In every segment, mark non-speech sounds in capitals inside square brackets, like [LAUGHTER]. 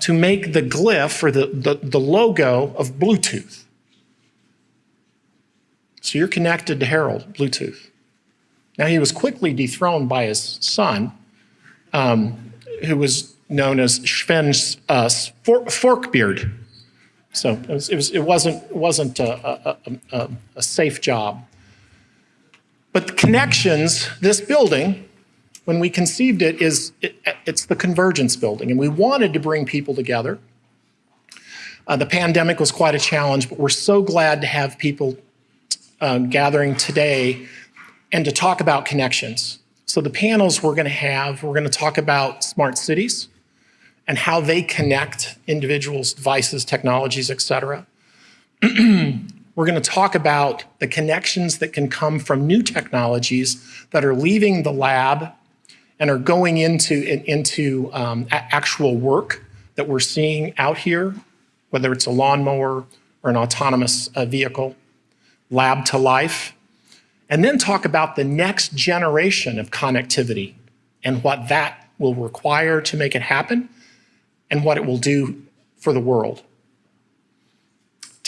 to make the glyph or the, the, the logo of Bluetooth. So you're connected to Harold, Bluetooth. Now, he was quickly dethroned by his son, um, who was known as Sven uh, Forkbeard. So it, was, it, was, it wasn't, wasn't a, a, a, a safe job. But the connections, this building, when we conceived it, is it, it's the convergence building, and we wanted to bring people together. Uh, the pandemic was quite a challenge, but we're so glad to have people um, gathering today and to talk about connections. So the panels we're going to have, we're going to talk about smart cities and how they connect individuals, devices, technologies, et cetera. [CLEARS THROAT] we're going to talk about the connections that can come from new technologies that are leaving the lab and are going into, into um, actual work that we're seeing out here, whether it's a lawnmower or an autonomous uh, vehicle, lab to life, and then talk about the next generation of connectivity and what that will require to make it happen and what it will do for the world.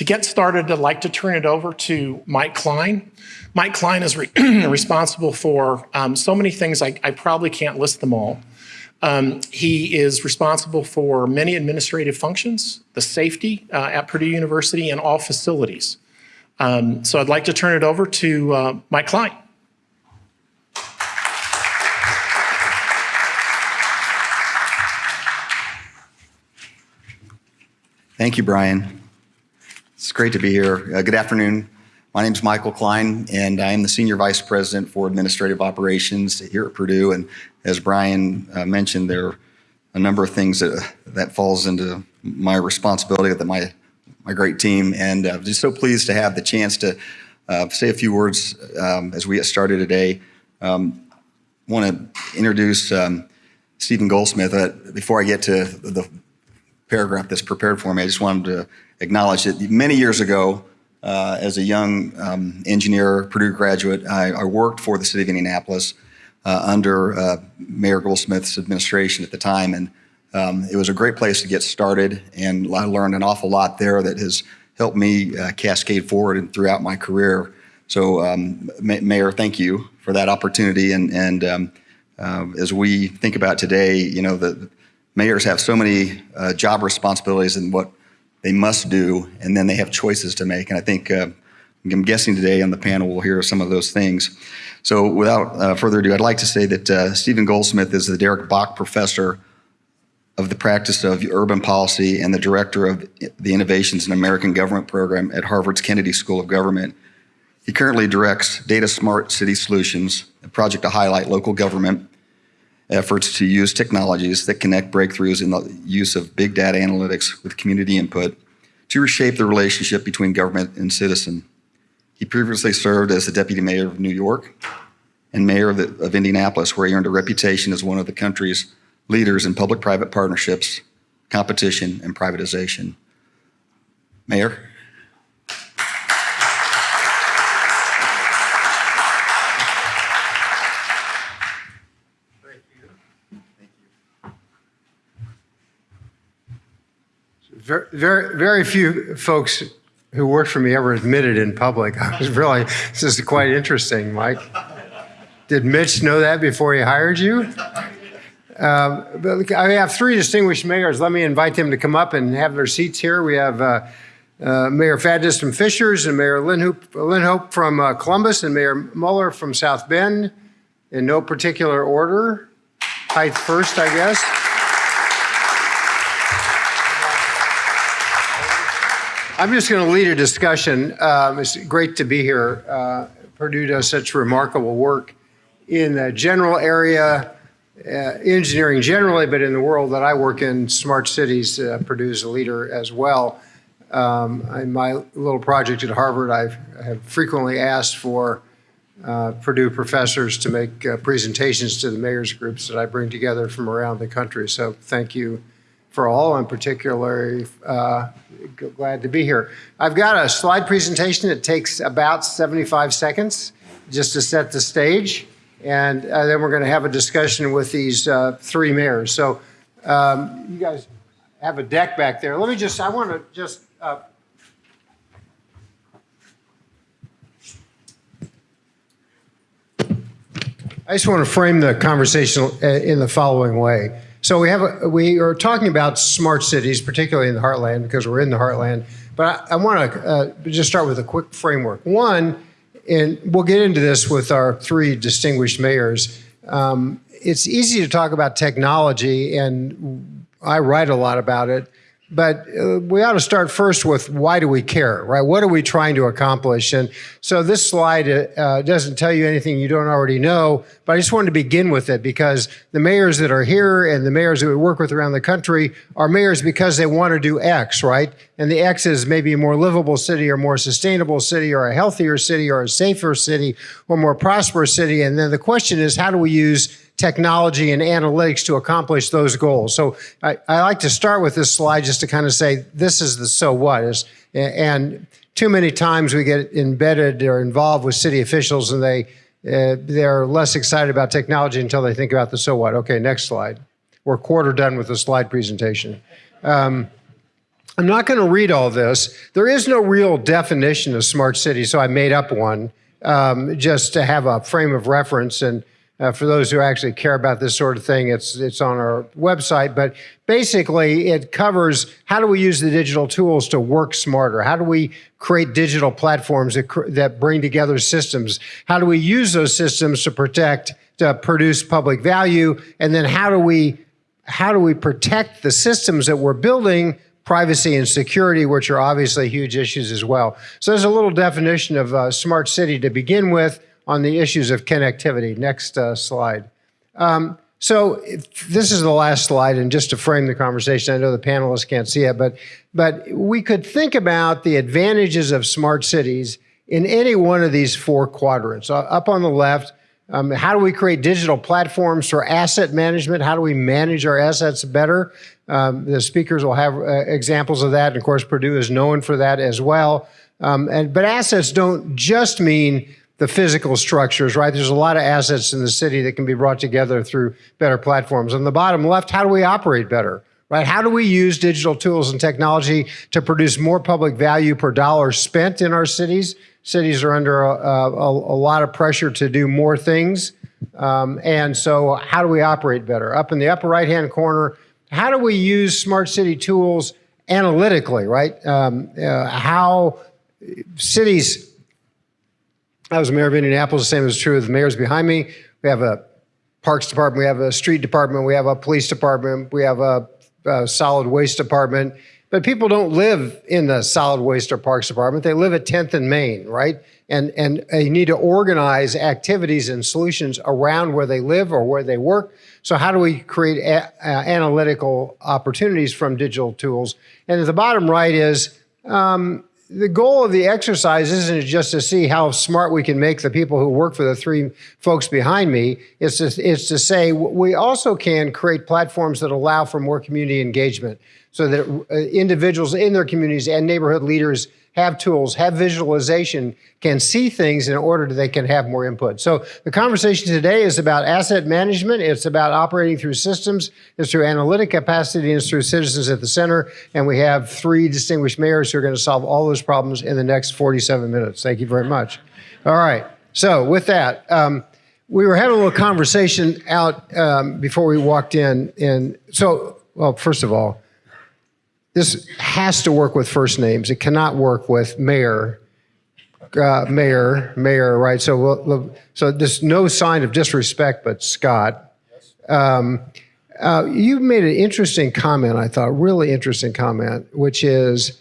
To get started, I'd like to turn it over to Mike Klein. Mike Klein is re [CLEARS THROAT] responsible for um, so many things, I, I, probably can't list them all. Um, he is responsible for many administrative functions, the safety uh, at Purdue University, and all facilities. Um, so I'd like to turn it over to uh, Mike Klein. Thank you, Brian. It's great to be here. Uh, good afternoon. My name is Michael Klein, and I am the Senior Vice President for Administrative Operations here at Purdue. And as Brian uh, mentioned, there are a number of things that, that falls into my responsibility that my my great team, and uh, just so pleased to have the chance to uh, say a few words um, as we get started today. Um, want to introduce um, Stephen Goldsmith. Uh, before I get to the paragraph that's prepared for me, I just wanted to acknowledge that many years ago, uh, as a young um, engineer, Purdue graduate, I, I, worked for the city of Indianapolis uh, under uh, Mayor Goldsmith's administration at the time, and um, it was a great place to get started, and I learned an awful lot there that has helped me uh, cascade forward throughout my career. So, um, Mayor, thank you for that opportunity. And, and um, uh, as we think about today, you know, the mayors have so many uh, job responsibilities and what they must do, and then they have choices to make. And I think uh, I'm guessing today on the panel we'll hear some of those things. So, without uh, further ado, I'd like to say that uh, Stephen Goldsmith is the Derek Bok Professor of the practice of urban policy and the director of the Innovations in American Government program at Harvard's Kennedy School of Government. He currently directs Data Smart City Solutions, a project to highlight local government efforts to use technologies that connect breakthroughs in the use of big data analytics with community input to reshape the relationship between government and citizen. He previously served as the deputy mayor of New York and mayor of, the, of Indianapolis, where he earned a reputation as one of the country's leaders in public-private partnerships, competition, and privatization. Mayor? Very, very, very few folks who worked for me ever admitted in public. [LAUGHS] I was really, this is quite interesting, Mike. Did Mitch know that before he hired you? Uh, I have three distinguished mayors. Let me invite them to come up and have their seats here. We have uh, uh, Mayor Fadness from Fishers and Mayor Lienhoop from uh, Columbus and Mayor Mueller from South Bend in no particular order. Height first, I guess. I'm just going to lead a discussion. Um, it's great to be here. Uh, Purdue does such remarkable work in the general area uh, engineering generally, but in the world that I work in, smart cities, uh, is a leader as well. Um, in my little project at Harvard, I've, I have frequently asked for uh, Purdue professors to make uh, presentations to the mayors groups that I bring together from around the country. So thank you for all. I'm particularly uh, glad to be here. I've got a slide presentation that takes about 75 seconds just to set the stage. And uh, then we're going to have a discussion with these uh, three mayors. So um, you guys have a deck back there. Let me just, I want to just, uh, I just want to frame the conversation uh, in the following way. So we have, a, we are talking about smart cities, particularly in the heartland, because we're in the heartland. But I, I want to uh, just start with a quick framework. One, and we'll get into this with our three distinguished mayors. Um, it's easy to talk about technology, and I write a lot about it. But uh, we ought to start first with why do we care, right? What are we trying to accomplish? And so this slide uh, doesn't tell you anything you don't already know, but I just wanted to begin with it because the mayors that are here and the mayors that we work with around the country are mayors because they want to do X, right? And the X is maybe a more livable city or more sustainable city or a healthier city or a safer city or more prosperous city. And then the question is, how do we use technology and analytics to accomplish those goals. So I, I, like to start with this slide just to kind of say, this is the so what is, and too many times we get embedded or involved with city officials and they, uh, they're less excited about technology until they think about the so what. Okay, next slide. We're quarter done with the slide presentation. Um, I'm not going to read all this. There is no real definition of smart city, so I made up one um, just to have a frame of reference. And uh, for those who actually care about this sort of thing, it's it's on our website. But basically, it covers how do we use the digital tools to work smarter? How do we create digital platforms that that bring together systems? How do we use those systems to protect to produce public value? And then how do we how do we protect the systems that we're building privacy and security, which are obviously huge issues as well. So there's a little definition of a smart city to begin with on the issues of connectivity. Next uh, slide. Um, so this is the last slide, and just to frame the conversation, I know the panelists can't see it, but, but we could think about the advantages of smart cities in any one of these four quadrants. Uh, up on the left, um, how do we create digital platforms for asset management? How do we manage our assets better? Um, the speakers will have uh, examples of that. And of course, Purdue is known for that as well. Um, and, but assets don't just mean the physical structures, right? There's a lot of assets in the city that can be brought together through better platforms. On the bottom left, how do we operate better? Right? How do we use digital tools and technology to produce more public value per dollar spent in our cities? Cities are under a, a, a lot of pressure to do more things. Um, and so how do we operate better? Up in the upper right-hand corner, how do we use smart city tools analytically, right? Um, uh, how cities I was mayor of Indianapolis. The same is true of the mayors behind me. We have a parks department, we have a street department, we have a police department, we have a, a solid waste department. But people don't live in the solid waste or parks department. They live at 10th and Main, right? And, and you need to organize activities and solutions around where they live or where they work. So how do we create analytical opportunities from digital tools? And at the bottom right is, um, the goal of the exercise isn't just to see how smart we can make the people who work for the three folks behind me. It's to, it's to say we also can create platforms that allow for more community engagement so that uh, individuals in their communities and neighborhood leaders have tools, have visualization, can see things in order that they can have more input. So the conversation today is about asset management. It's about operating through systems. It's through analytic capacity and it's through citizens at the center. And we have three distinguished mayors who are going to solve all those problems in the next 47 minutes. Thank you very much. All right. So with that, um, we were having a little conversation out um, before we walked in. And so, well, first of all, this has to work with first names. It cannot work with mayor, uh, mayor, mayor, right? So, we'll, so there's no sign of disrespect, but Scott. Um, uh, you made an interesting comment, I thought, really interesting comment, which is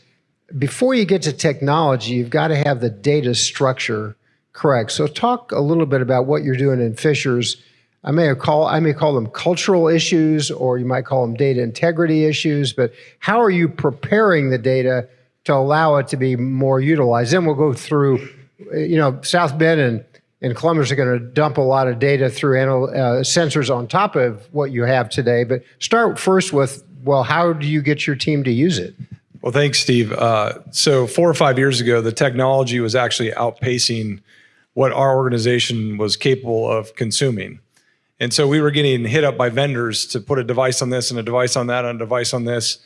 before you get to technology, you've got to have the data structure correct. So talk a little bit about what you're doing in Fishers I may call I may call them cultural issues, or you might call them data integrity issues. But how are you preparing the data to allow it to be more utilized? Then we'll go through. You know, South Bend and and Columbus are going to dump a lot of data through uh, sensors on top of what you have today. But start first with well, how do you get your team to use it? Well, thanks, Steve. Uh, so four or five years ago, the technology was actually outpacing what our organization was capable of consuming. And so we were getting hit up by vendors to put a device on this and a device on that and a device on this.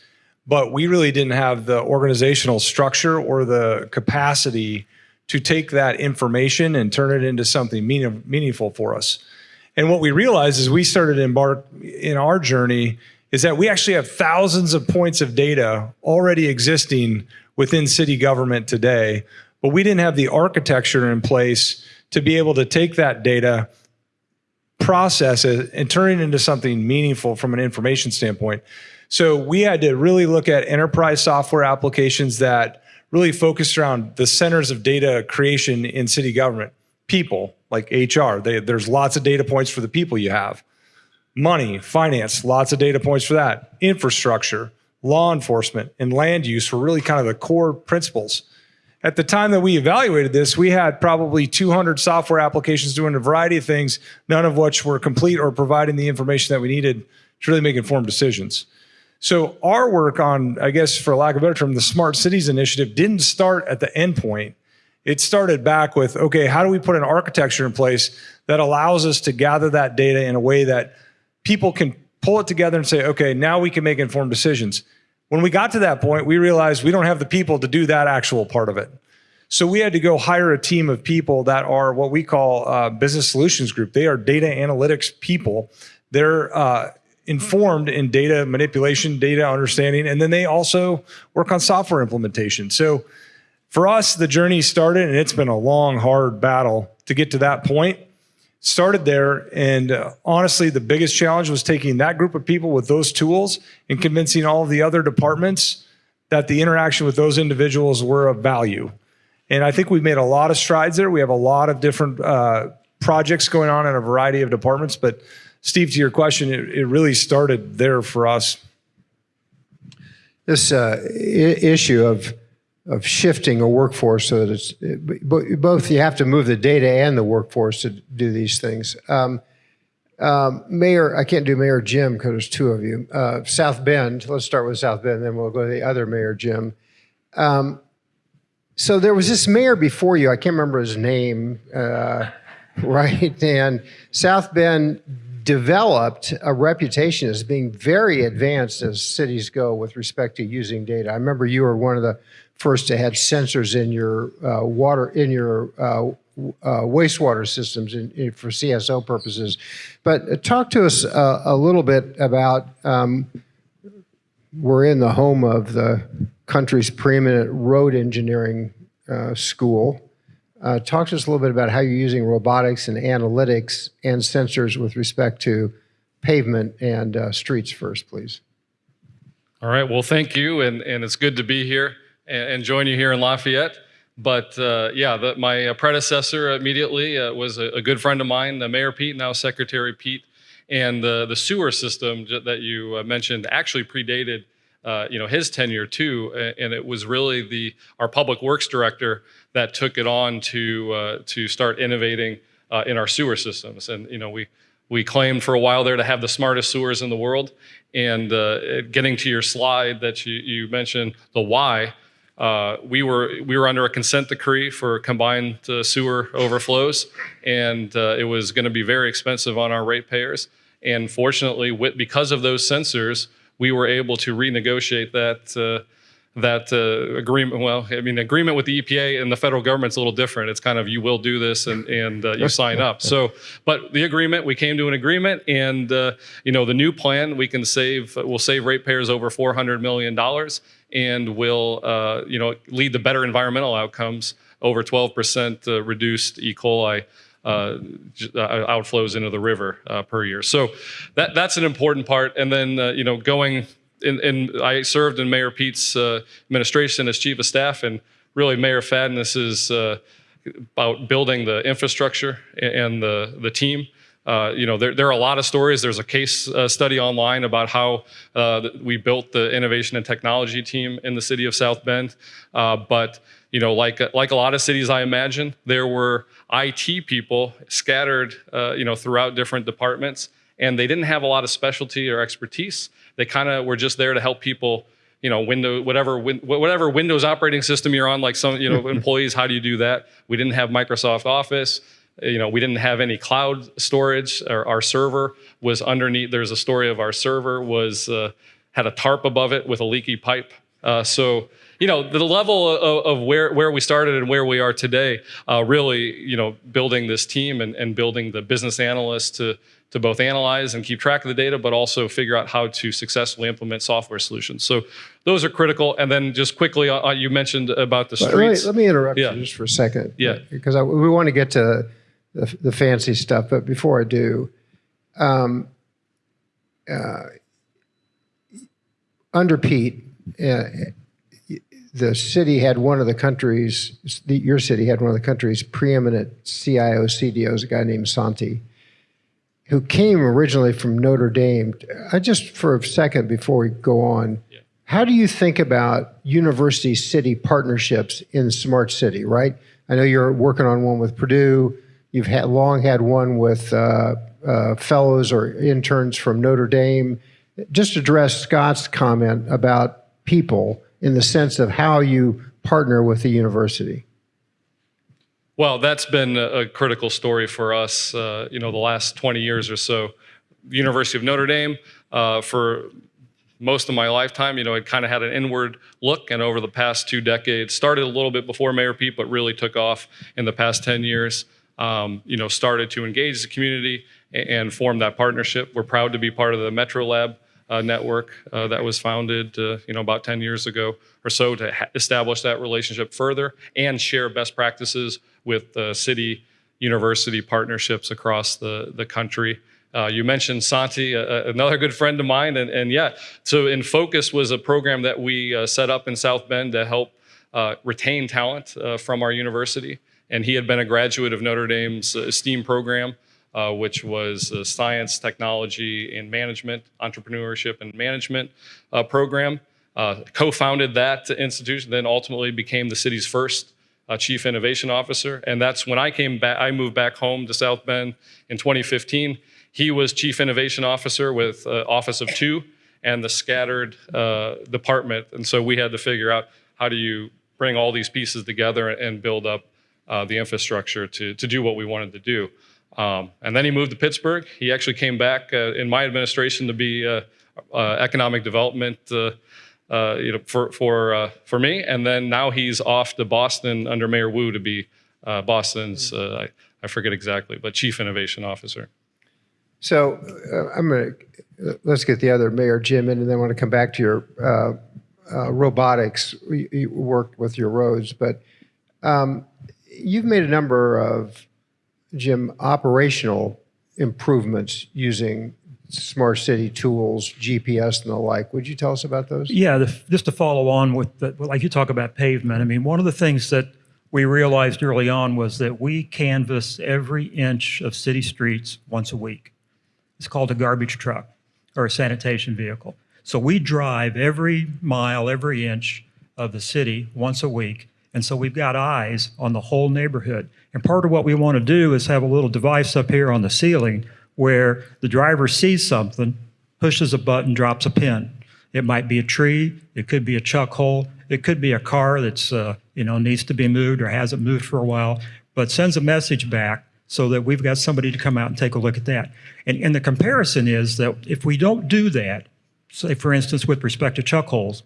but we really didn't have the organizational structure or the capacity to take that information and turn it into something meaning, meaningful for us. And what we realized as we started embark in our journey is that we actually have thousands of points of data already existing within city government today, but we didn't have the architecture in place to be able to take that data, process and turn it into something meaningful from an information standpoint. So we had to really look at enterprise software applications that really focused around the centers of data creation in city government. People, like HR, they, there's lots of data points for the people you have. Money, finance, lots of data points for that. Infrastructure, law enforcement, and land use were really kind of the core principles. At the time that we evaluated this, we had probably 200 software applications doing a variety of things, none of which were complete or providing the information that we needed to really make informed decisions. So our work on, I guess, for lack of a better term, the Smart Cities Initiative didn't start at the endpoint. It started back with, okay, how do we put an architecture in place that allows us to gather that data in a way that people can pull it together and say, okay, now we can make informed decisions. When we got to that point, we realized we don't have the people to do that actual part of it. So we had to go hire a team of people that are what we call uh, business solutions group. They are data analytics people. They're uh, informed in data manipulation, data understanding, and then they also work on software implementation. So for us, the journey started, and it's been a long, hard battle to get to that point. Started there, and uh, honestly, the biggest challenge was taking that group of people with those tools and convincing all of the other departments that the interaction with those individuals were of value. And I think we've made a lot of strides there. We have a lot of different uh, projects going on in a variety of departments, but Steve, to your question, it, it really started there for us. This uh, issue of of shifting a workforce so that it's both you have to move the data and the workforce to do these things. Um, um, Mayor, I can't do Mayor Jim because there's two of you. Uh, South Bend, let's start with South Bend, then we'll go to the other Mayor Jim. Um, so there was this mayor before you, I can't remember his name, uh, [LAUGHS] right? And South Bend developed a reputation as being very advanced as cities go with respect to using data. I remember you were one of the first to have sensors in your uh, water in your uh, uh, wastewater systems in, in, for CSO purposes. But uh, talk to us uh, a little bit about. Um, we're in the home of the country's preeminent road engineering uh, school. Talk to us a little bit about how you're using robotics and analytics and sensors with respect to pavement and streets first, please. All right. Well, thank you, and, and it's good to be here and, and join you here in Lafayette. But uh, yeah, the, my predecessor immediately uh, was a, a, good friend of mine, the Mayor Pete, now Secretary Pete. And the, the sewer system that you uh, mentioned actually predated uh, you know his tenure too, and it was really the our public works director that took it on to uh, to start innovating uh, in our sewer systems. And you know we we claimed for a while there to have the smartest sewers in the world. And uh, getting to your slide that you, you mentioned, the why, uh, we were we were under a consent decree for combined uh, sewer overflows, and uh, it was going to be very expensive on our ratepayers. And fortunately, with, because of those sensors, we were able to renegotiate that uh, that uh, agreement. Well, I mean, agreement with the EPA and the federal government's a little different. It's kind of you will do this and and uh, you sign up. So, but the agreement, we came to an agreement, and uh, you know, the new plan, we can save, we'll save ratepayers over four hundred million dollars, and will uh, you know lead to better environmental outcomes, over twelve percent uh, reduced E. coli. Uh, uh, outflows into the river uh, per year. So that that's an important part. And then uh, you know going in, in, I served in Mayor Pete's administration as chief of staff, and really Mayor Fadden is about building the infrastructure and the the team. Uh, you know, there, there, are a lot of stories. There's a case uh, study online about how uh, we built the innovation and technology team in the city of South Bend. but you know, like like a lot of cities, I imagine there were IT people scattered, uh, you know, throughout different departments, and they didn't have a lot of specialty or expertise. They kind of were just there to help people, you know, window whatever win, whatever Windows operating system you're on. Like some, you know, [LAUGHS] employees, how do you do that? We didn't have Microsoft Office. You know, we didn't have any cloud storage. Or our server was underneath. There's a story of our server was. Uh, had a tarp above it with a leaky pipe. Uh, so, you know, the level of, of where, where we started and where we are today, uh, really, you know, building this team and, and building the business analysts to, to both analyze and keep track of the data, but also figure out how to successfully implement software solutions. So those are critical. And then just quickly, uh, you mentioned about the Let me, streets. let me interrupt Yeah. you just for a second. Yeah. Because I, we want to get to the, the fancy stuff, but before I do, um, uh, under Pete, uh, the city had one of the country's, the, your city had one of the country's preeminent CIO CDOs, a guy named Santi, who came originally from Notre Dame. I just for a second before we go on, how do you think about university city partnerships in smart city? Right, I know you're working on one with Purdue. You've had long had one with uh, uh, fellows or interns from Notre Dame. Just address Scott's comment about people in the sense of how you partner with the university. Well, that's been a, critical story for us, uh, you know, the last 20 years or so. The University of Notre Dame, uh, for most of my lifetime, you know, it kind of had an inward look, and over the past two decades, started a little bit before Mayor Pete, but really took off in the past 10 years. Um, you know, started to engage the community and, and form that partnership. We're proud to be part of the MetroLab uh, network uh, that was founded, uh, you know, about 10 years ago or so to establish that relationship further and share best practices with city university partnerships across the, the country. Uh, you mentioned Santi, another good friend of mine, and, and yeah, so enFocus was a program that we uh, set up in South Bend to help uh, retain talent from our university. And he had been a graduate of Notre Dame's ESTEEM program, uh, which was a science, technology, and management, entrepreneurship and management uh, program. Uh, co-founded that institution, then ultimately became the city's first uh, chief innovation officer. And that's when I came back, I moved back home to South Bend in 2015. He was chief innovation officer with uh, Office of Two and the scattered uh, department. And so we had to figure out how do you bring all these pieces together and build up uh, the infrastructure to, to do what we wanted to do. Um, and then he moved to Pittsburgh. He actually came back uh, in my administration to be uh, uh, economic development, uh, uh, you know, for for uh, for me. And then now he's off to Boston under Mayor Wu to be uh, Boston's uh, I, I forget exactly, but chief innovation officer. So uh, I'm going to let's get the other Mayor Jim in, and then I want to come back to your uh, uh, robotics. You, you worked with your roads, but um, you've made a number of Jim operational improvements using smart city tools, GPS, and the like. Would you tell us about those? Yeah, the, just to follow on with, the, like you talk about pavement, I mean, one of the things that we realized early on was that we canvass every inch of city streets once a week. It's called a garbage truck or a sanitation vehicle. So we drive every mile, every inch of the city once a week. And so we've got eyes on the whole neighborhood. And part of what we want to do is have a little device up here on the ceiling where the driver sees something, pushes a button, drops a pin. It might be a tree, it could be a chuck hole, it could be a car that's uh, you know needs to be moved or hasn't moved for a while, but sends a message back so that we've got somebody to come out and take a look at that. And, and the comparison is that if we don't do that, say for instance with respect to chuck holes,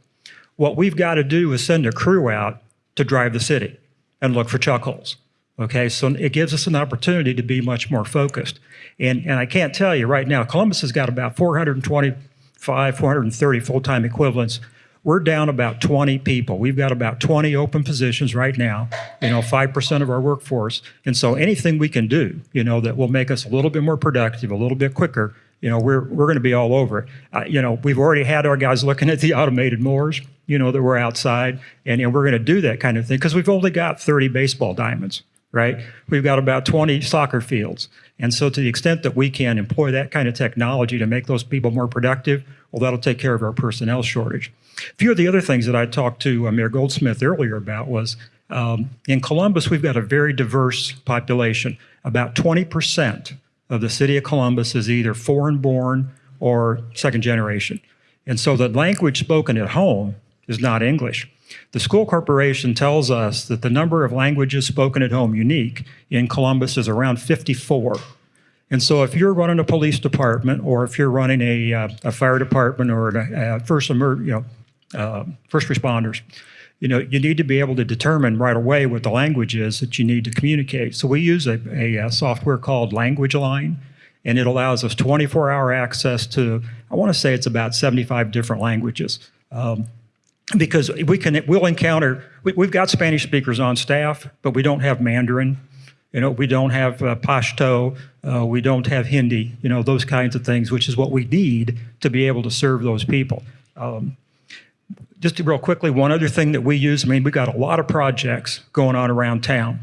what we've got to do is send a crew out to drive the city and look for chuck holes. Okay, so it gives us an opportunity to be much more focused. And, and I can't tell you right now, Columbus has got about 425, 430 full-time equivalents. We're down about 20 people. We've got about 20 open positions right now, you know, 5% of our workforce. And so anything we can do, you know, that will make us a little bit more productive, a little bit quicker, you know, we're, we're going to be all over it. Uh, you know, we've already had our guys looking at the automated mowers, you know, that we're outside, and, and we're going to do that kind of thing because we've only got 30 baseball diamonds, right? We've got about 20 soccer fields. And so to the extent that we can employ that kind of technology to make those people more productive, well, that'll take care of our personnel shortage. A few of the other things that I talked to uh, Mayor Goldsmith earlier about was um, in Columbus, we've got a very diverse population. About 20% of the city of Columbus is either foreign born or second generation. And so the language spoken at home is not English. The school corporation tells us that the number of languages spoken at home unique in Columbus is around 54. And so if you're running a police department or if you're running a, uh, a fire department or a, a first emer, you know, uh, first responders, you know, you need to be able to determine right away what the language is that you need to communicate. So we use a, a, uh software called Language Line, and it allows us 24-hour access to, I want to say it's about 75 different languages. Um, because we can, we'll encounter, we, we've got Spanish speakers on staff, but we don't have Mandarin. You know, we don't have uh, Pashto, uh, we don't have Hindi, you know, those kinds of things, which is what we need to be able to serve those people. Um, just real quickly, one other thing that we use, I mean, we've got a lot of projects going on around town.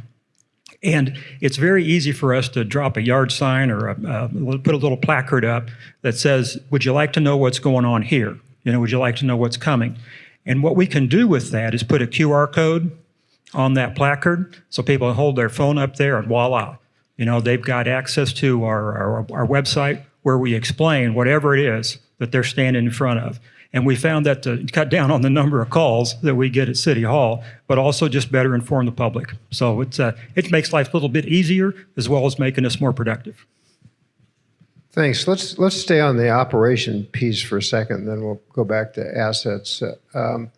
And it's very easy for us to drop a yard sign or a, uh, put a little placard up that says, would you like to know what's going on here? You know, would you like to know what's coming? And what we can do with that is put a QR code on that placard so people hold their phone up there and voila. You know, they've got access to our, our, our website where we explain whatever it is that they're standing in front of. And we found that to cut down on the number of calls that we get at City Hall, but also just better inform the public. So it's, uh, it makes life a little bit easier as well as making us more productive. Thanks. Let's, let's stay on the operation piece for a second, then we'll go back to assets. Um,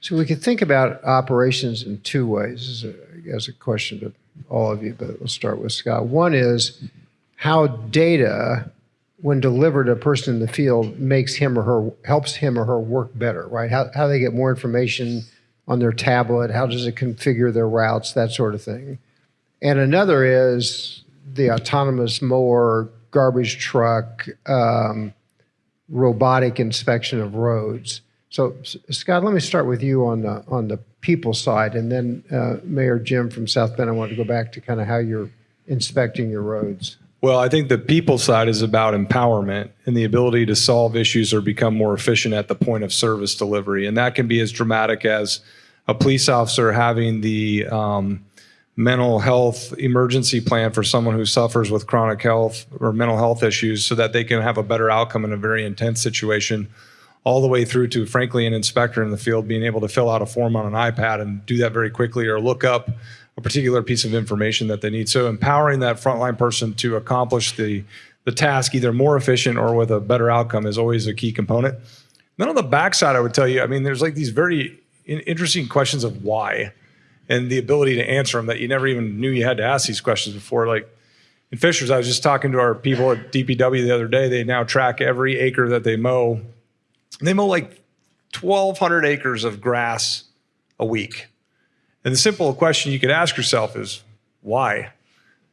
So we can think about operations in two ways, is a- a question to all of you, but we'll start with Scott. One is how data, when delivered to a person in the field, makes him or her, helps him or her work better, right? How, how they get more information on their tablet, how does it configure their routes, that sort of thing. And another is the autonomous mower, garbage truck, um, robotic inspection of roads. So, Scott, let me start with you on the on the people side, and then uh, Mayor Jim from South Bend. I want to go back to kind of how you're inspecting your roads. Well, I think the people side is about empowerment and the ability to solve issues or become more efficient at the point of service delivery. And that can be as dramatic as a police officer having the um, mental health emergency plan for someone who suffers with chronic health or mental health issues so that they can have a better outcome in a very intense situation, all the way through to, frankly, an inspector in the field being able to fill out a form on an iPad and do that very quickly or look up a particular piece of information that they need. So empowering that frontline person to accomplish the, the task either more efficient or with a better outcome is always a key component. Then on the backside, I would tell you, I mean, there's like these very interesting questions of why and the ability to answer them that you never even knew you had to ask these questions before. Like in Fishers, I was just talking to our people at DPW the other day. They now track every acre that they mow. They mow like 1,200 acres of grass a week. And the simple question you could ask yourself is why?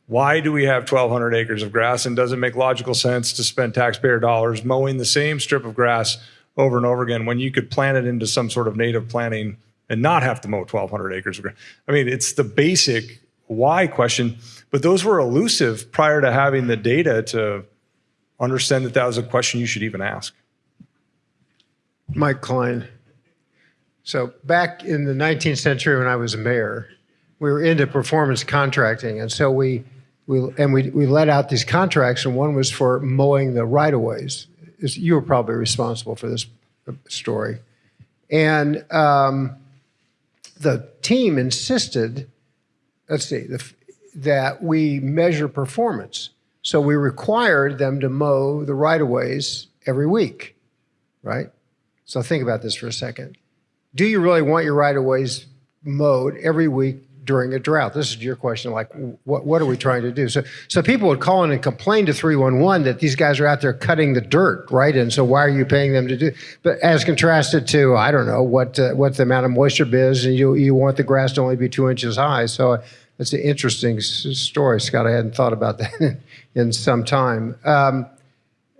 Why do we have 1,200 acres of grass? And does it make logical sense to spend taxpayer dollars mowing the same strip of grass over and over again when you could plant it into some sort of native planting and not have to mow 1,200 acres? I mean, it's the basic why question, but those were elusive prior to having the data to understand that that was a question you should even ask. Mike Klein. So back in the 19th century, when I was a mayor, we were into performance contracting, and so we we and we we let out these contracts, and one was for mowing the right of ways. You were probably responsible for this story, and um, the team insisted. Let's see, the, that we measure performance. So we required them to mow the right of ways every week, right? So think about this for a second. Do you really want your right of ways mowed every week during a drought? This is your question. Like, what, what are we trying to do? So, so people would call in and complain to 311 that these guys are out there cutting the dirt, right? And so why are you paying them to do? But as contrasted to, I don't know what uh, what the amount of moisture is, and you you want the grass to only be two inches high. So it's an interesting story, Scott. I hadn't thought about that [LAUGHS] in some time. Um,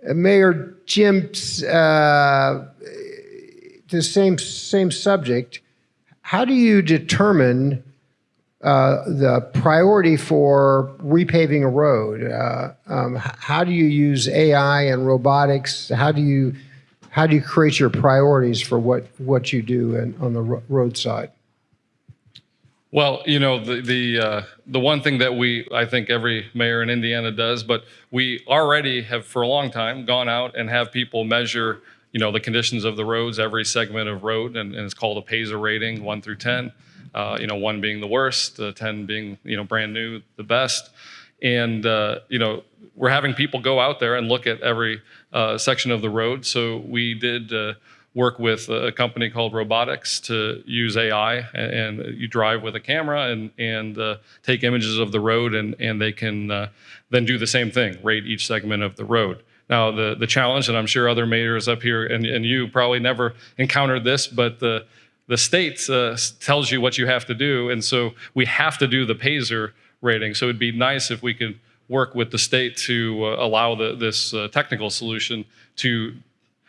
Mayor Jim, uh, the same same subject. How do you determine uh, the priority for repaving a road? Uh, um, how do you use AI and robotics? How do you how do you create your priorities for what what you do in, on the ro- roadside? Well, you know, the the uh, the one thing that we I think every mayor in Indiana does, but we already have for a long time gone out and have people measure, you know, the conditions of the roads, every segment of road, and, and it's called a PASER rating, one through ten. Uh, you know, one being the worst, uh, ten being you know brand new, the best. and uh, you know we're having people go out there and look at every uh, section of the road. So we did uh, work with a company called RoadBotics to use AI, and, and you drive with a camera and and uh, take images of the road, and and they can uh, then do the same thing, rate each segment of the road. Now the the challenge, and I'm sure other mayors up here and, and you probably never encountered this, but the the state uh, tells you what you have to do, and so we have to do the PASER rating. So it'd be nice if we could work with the state to uh, allow the, this uh, technical solution to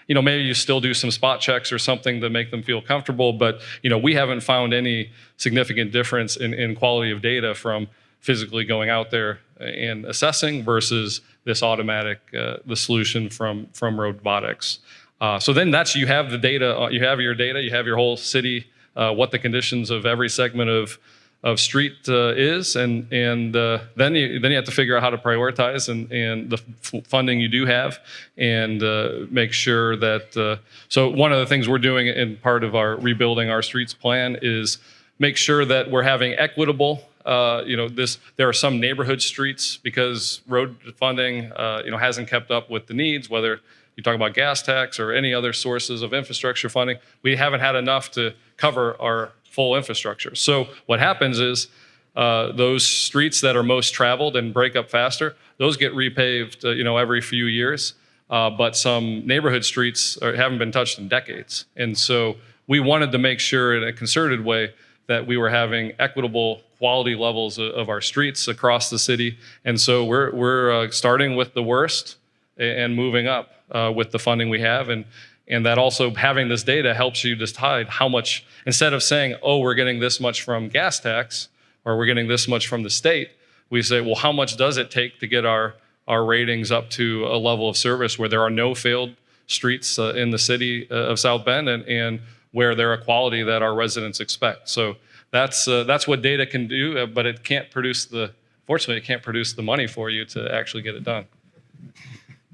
you know maybe you still do some spot checks or something to make them feel comfortable but you know we haven't found any significant difference in, in quality of data from physically going out there and assessing versus this automatic uh, the solution from from RoadBotics uh, so then that's you have the data uh, you have your data you have your whole city uh, what the conditions of every segment of of street uh, is, and and uh, then you then you have to figure out how to prioritize and and the funding you do have, and uh, make sure that. so one of the things we're doing in part of our rebuilding our streets plan is make sure that we're having equitable. Uh, you know, this there are some neighborhood streets because road funding uh, you know hasn't kept up with the needs, whether you talk about gas tax or any other sources of infrastructure funding. We haven't had enough to cover our full infrastructure. So what happens is uh, those streets that are most traveled and break up faster, those get repaved, uh, you know, every few years. Uh, but some neighborhood streets are, haven't been touched in decades, and so we wanted to make sure in a concerted way that we were having equitable quality levels of, of our streets across the city. And so we're we're uh, starting with the worst and moving up uh, with the funding we have, and and that also having this data helps you decide how much, instead of saying, oh, we're getting this much from gas tax or we're getting this much from the state, we say, well, how much does it take to get our, our ratings up to a level of service where there are no failed streets uh, in the city uh, of South Bend and, and where they're a quality that our residents expect. So that's, uh, that's what data can do, uh, but it can't produce the, fortunately, it can't produce the money for you to actually get it done.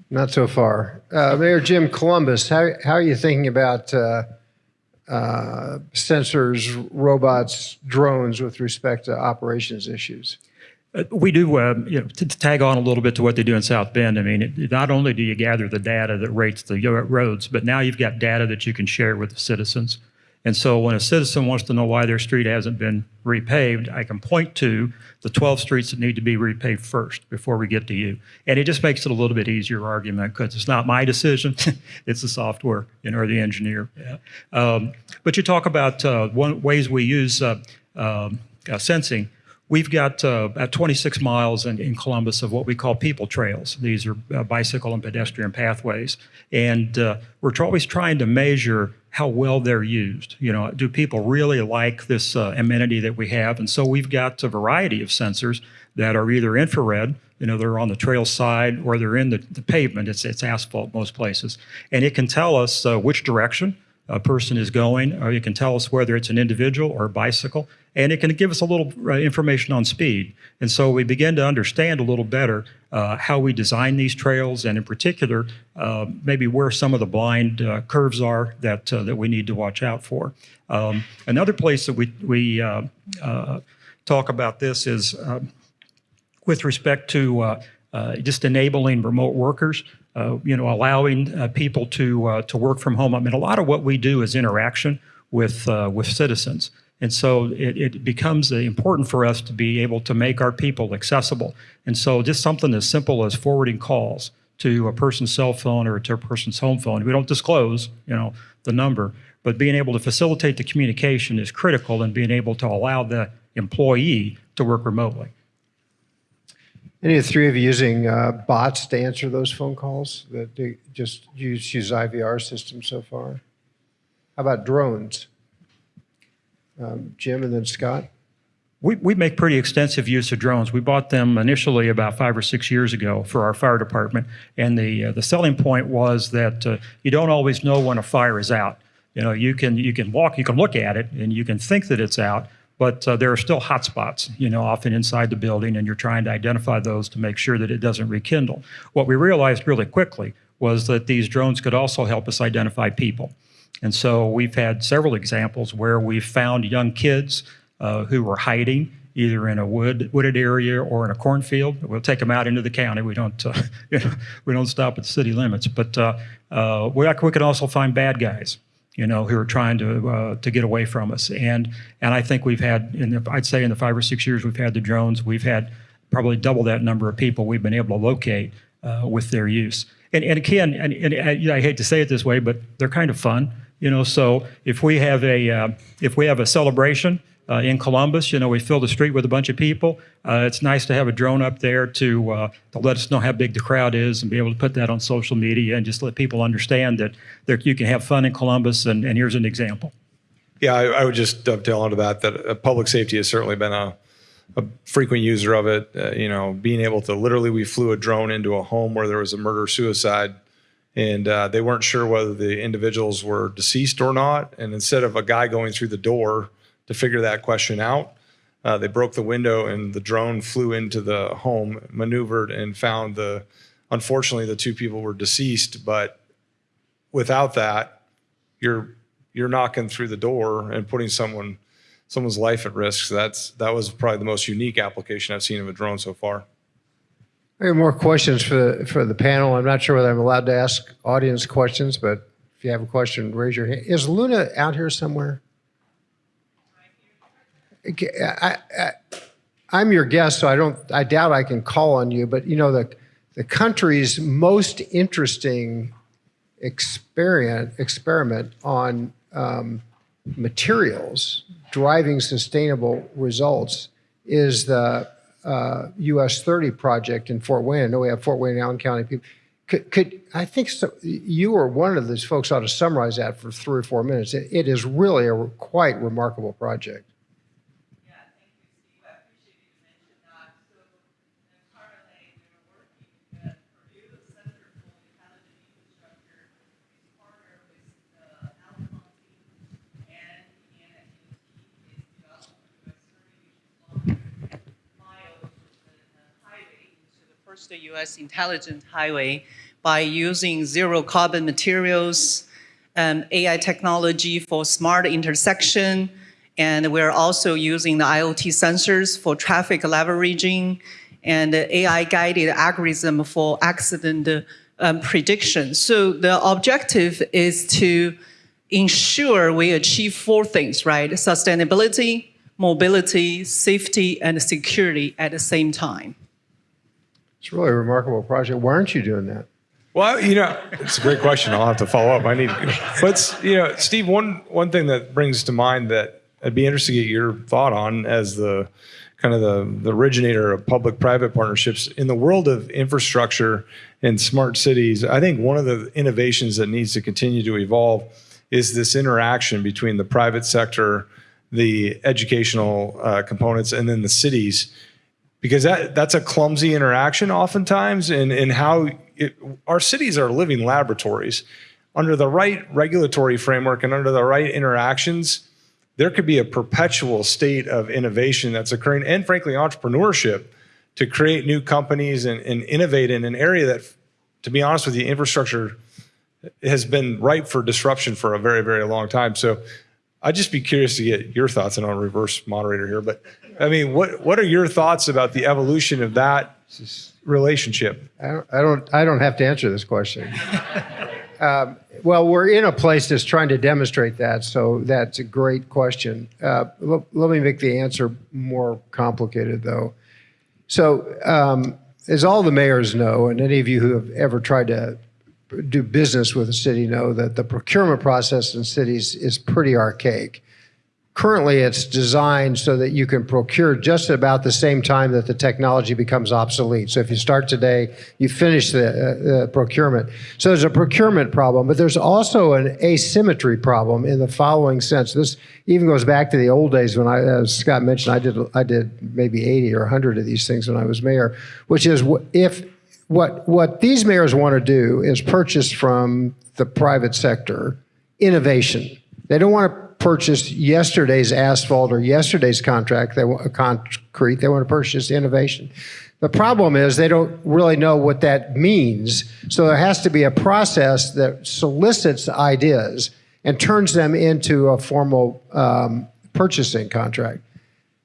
Not so far. Uh, Mayor Jim Columbus, how, how are you thinking about uh, uh, sensors, robots, drones with respect to operations issues? Uh, We do, uh, you know, to tag on a little bit to what they do in South Bend, I mean, it- not only do you gather the data that rates the roads, but now you've got data that you can share with the citizens. And so when a citizen wants to know why their street hasn't been repaved, I can point to the 12 streets that need to be repaved first before we get to you. And it just makes it a little bit easier argument because it's not my decision, [LAUGHS] it's the software, you know, or the engineer. Yeah. Um, But you talk about uh, one, ways we use uh, um, uh, sensing. We've got uh, about 26 miles in, in Columbus of what we call people trails. These are uh, bicycle and pedestrian pathways. And uh, we're always trying to measure how well they're used. You know, do people really like this uh, amenity that we have? And so we've got a variety of sensors that are either infrared, you know, they're on the trail side, or they're in the, the pavement. It's, it's asphalt most places. And it can tell us uh, which direction a person is going, or it can tell us whether it's an individual or a bicycle, and it can give us a little uh, information on speed. And so we begin to understand a little better uh, how we design these trails, and in particular, uh, maybe where some of the blind uh, curves are that uh, that we need to watch out for. Um, another place that we we uh, talk about this is. With respect to just enabling remote workers, you know, allowing people to to work from home. I mean, a lot of what we do is interaction with uh, with citizens, and so it, it becomes important for us to be able to make our people accessible. And so, just something as simple as forwarding calls to a person's cell phone or to a person's home phone. We don't disclose, you know, the number, but being able to facilitate the communication is critical, and being able to allow the employee to work remotely. Any of the three of you using uh, bots to answer those phone calls that they just use, use IVR systems so far? How about drones? Um, Jim and then Scott? We, we make pretty extensive use of drones. We bought them initially about five or six years ago for our fire department. And the, uh, the selling point was that uh, you don't always know when a fire is out. You know, you can, you can walk, you can look at it and you can think that it's out, but uh, there are still hot spots, you know, often inside the building, and you're trying to identify those to make sure that it doesn't rekindle. What we realized really quickly was that these drones could also help us identify people. And so we've had several examples where we've found young kids uh, who were hiding either in a wood, wooded area or in a cornfield. We'll take them out into the county. We don't, uh, [LAUGHS] you know, we don't stop at the city limits. But uh, uh, we, we can also find bad guys, you know, who are trying to uh, to get away from us. And and I think we've had, in the, I'd say, in the five or six years we've had the drones, we've had probably double that number of people we've been able to locate uh, with their use. And, and again, and, and, you know, I hate to say it this way, but they're kind of fun. You know, so if we have a uh, if we have a celebration uh, in Columbus, you know, we fill the street with a bunch of people. Uh, it's nice to have a drone up there to uh, to let us know how big the crowd is and be able to put that on social media and just let people understand that there, you can have fun in Columbus. And, and here's an example. Yeah, I, I would just dovetail onto that. That uh, public safety has certainly been a, a frequent user of it. Uh, you know, being able to literally, we flew a drone into a home where there was a murder suicide, and uh, they weren't sure whether the individuals were deceased or not. And instead of a guy going through the door to figure that question out, uh, they broke the window and the drone flew into the home, maneuvered, and found the. Unfortunately, the two people were deceased, but without that, you're you're knocking through the door and putting someone someone's life at risk. So that's that was probably the most unique application I've seen of a drone so far. Have more questions for the, for the panel. I'm not sure whether I'm allowed to ask audience questions, but if you have a question, raise your hand. Is Luna out here somewhere? I, I'm your guest, so I don't. I doubt I can call on you. But you know the the country's most interesting experiment experiment on um, materials driving sustainable results is the uh, US 30 project in Fort Wayne. I know we have Fort Wayne Allen County people. Could, could I think so, you or one of those folks ought to summarize that for three or four minutes? It, it is really a quite remarkable project. Yeah, thank you, Steve. I appreciate you mentioned that. So, in currently, we're working with Purdue Center for Intelligent Infrastructure, is partner with the Allen County and Indiana DOT is developing US thirty, which is long mile, which is the highway into the US intelligent highway by using zero carbon materials, um, AI technology for smart intersection, and we're also using the IoT sensors for traffic leveraging and AI-guided algorithm for accident um, prediction. So the objective is to ensure we achieve four things, right? Sustainability, mobility, safety, and security at the same time. It's really a remarkable project. Why aren't you doing that? Well, you know, it's a great question. I'll have to follow up. I need, but you know, Steve, one one thing that brings to mind that I'd be interested to get your thought on as the kind of the, the originator of public-private partnerships in the world of infrastructure and smart cities. I think one of the innovations that needs to continue to evolve is this interaction between the private sector, the educational uh, components, and then the cities because that that's a clumsy interaction oftentimes and and how it, our cities are living laboratories. Under the right regulatory framework and under the right interactions there could be a perpetual state of innovation that's occurring and frankly entrepreneurship to create new companies and, and innovate in an area that to be honest with you infrastructure has been ripe for disruption for a very very long time. So I'd just be curious to get your thoughts, and I'll reverse moderator here. But I mean, what what are your thoughts about the evolution of that relationship? I don't, I don't, I don't have to answer this question. [LAUGHS] um, well, we're in a place that's trying to demonstrate that, so that's a great question. Uh, let, me make the answer more complicated, though. So, um, as all the mayors know, and any of you who have ever tried to do business with a city know that the procurement process in cities is pretty archaic. Currently, it's designed so that you can procure just about the same time that the technology becomes obsolete. So if you start today, you finish the uh, uh, procurement. So there's a procurement problem, but there's also an asymmetry problem in the following sense. This even goes back to the old days when I, as Scott mentioned, I did I did maybe 80 or 100 of these things when I was mayor, which is if what what these mayors want to do is purchase from the private sector innovation. They don't want to purchase yesterday's asphalt or yesterday's contract. They want concrete. They want to purchase innovation. The problem is they don't really know what that means. So there has to be a process that solicits ideas and turns them into a formal um, purchasing contract.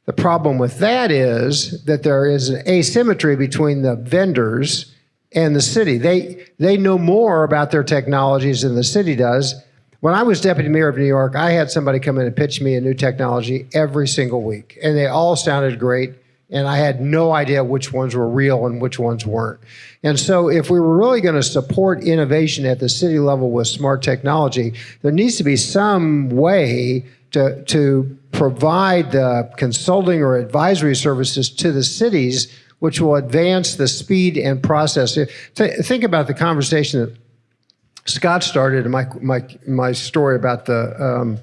The problem with that is that there is an asymmetry between the vendors and the city. They, they know more about their technologies than the city does. When I was deputy mayor of New York, I had somebody come in and pitch me a new technology every single week, and they all sounded great. And I had no idea which ones were real and which ones weren't. And so, if we were really going to support innovation at the city level with smart technology, there needs to be some way to, to provide the consulting or advisory services to the cities, which will advance the speed and process. Th- Think about the conversation that Scott started in my, my, my story about the, um,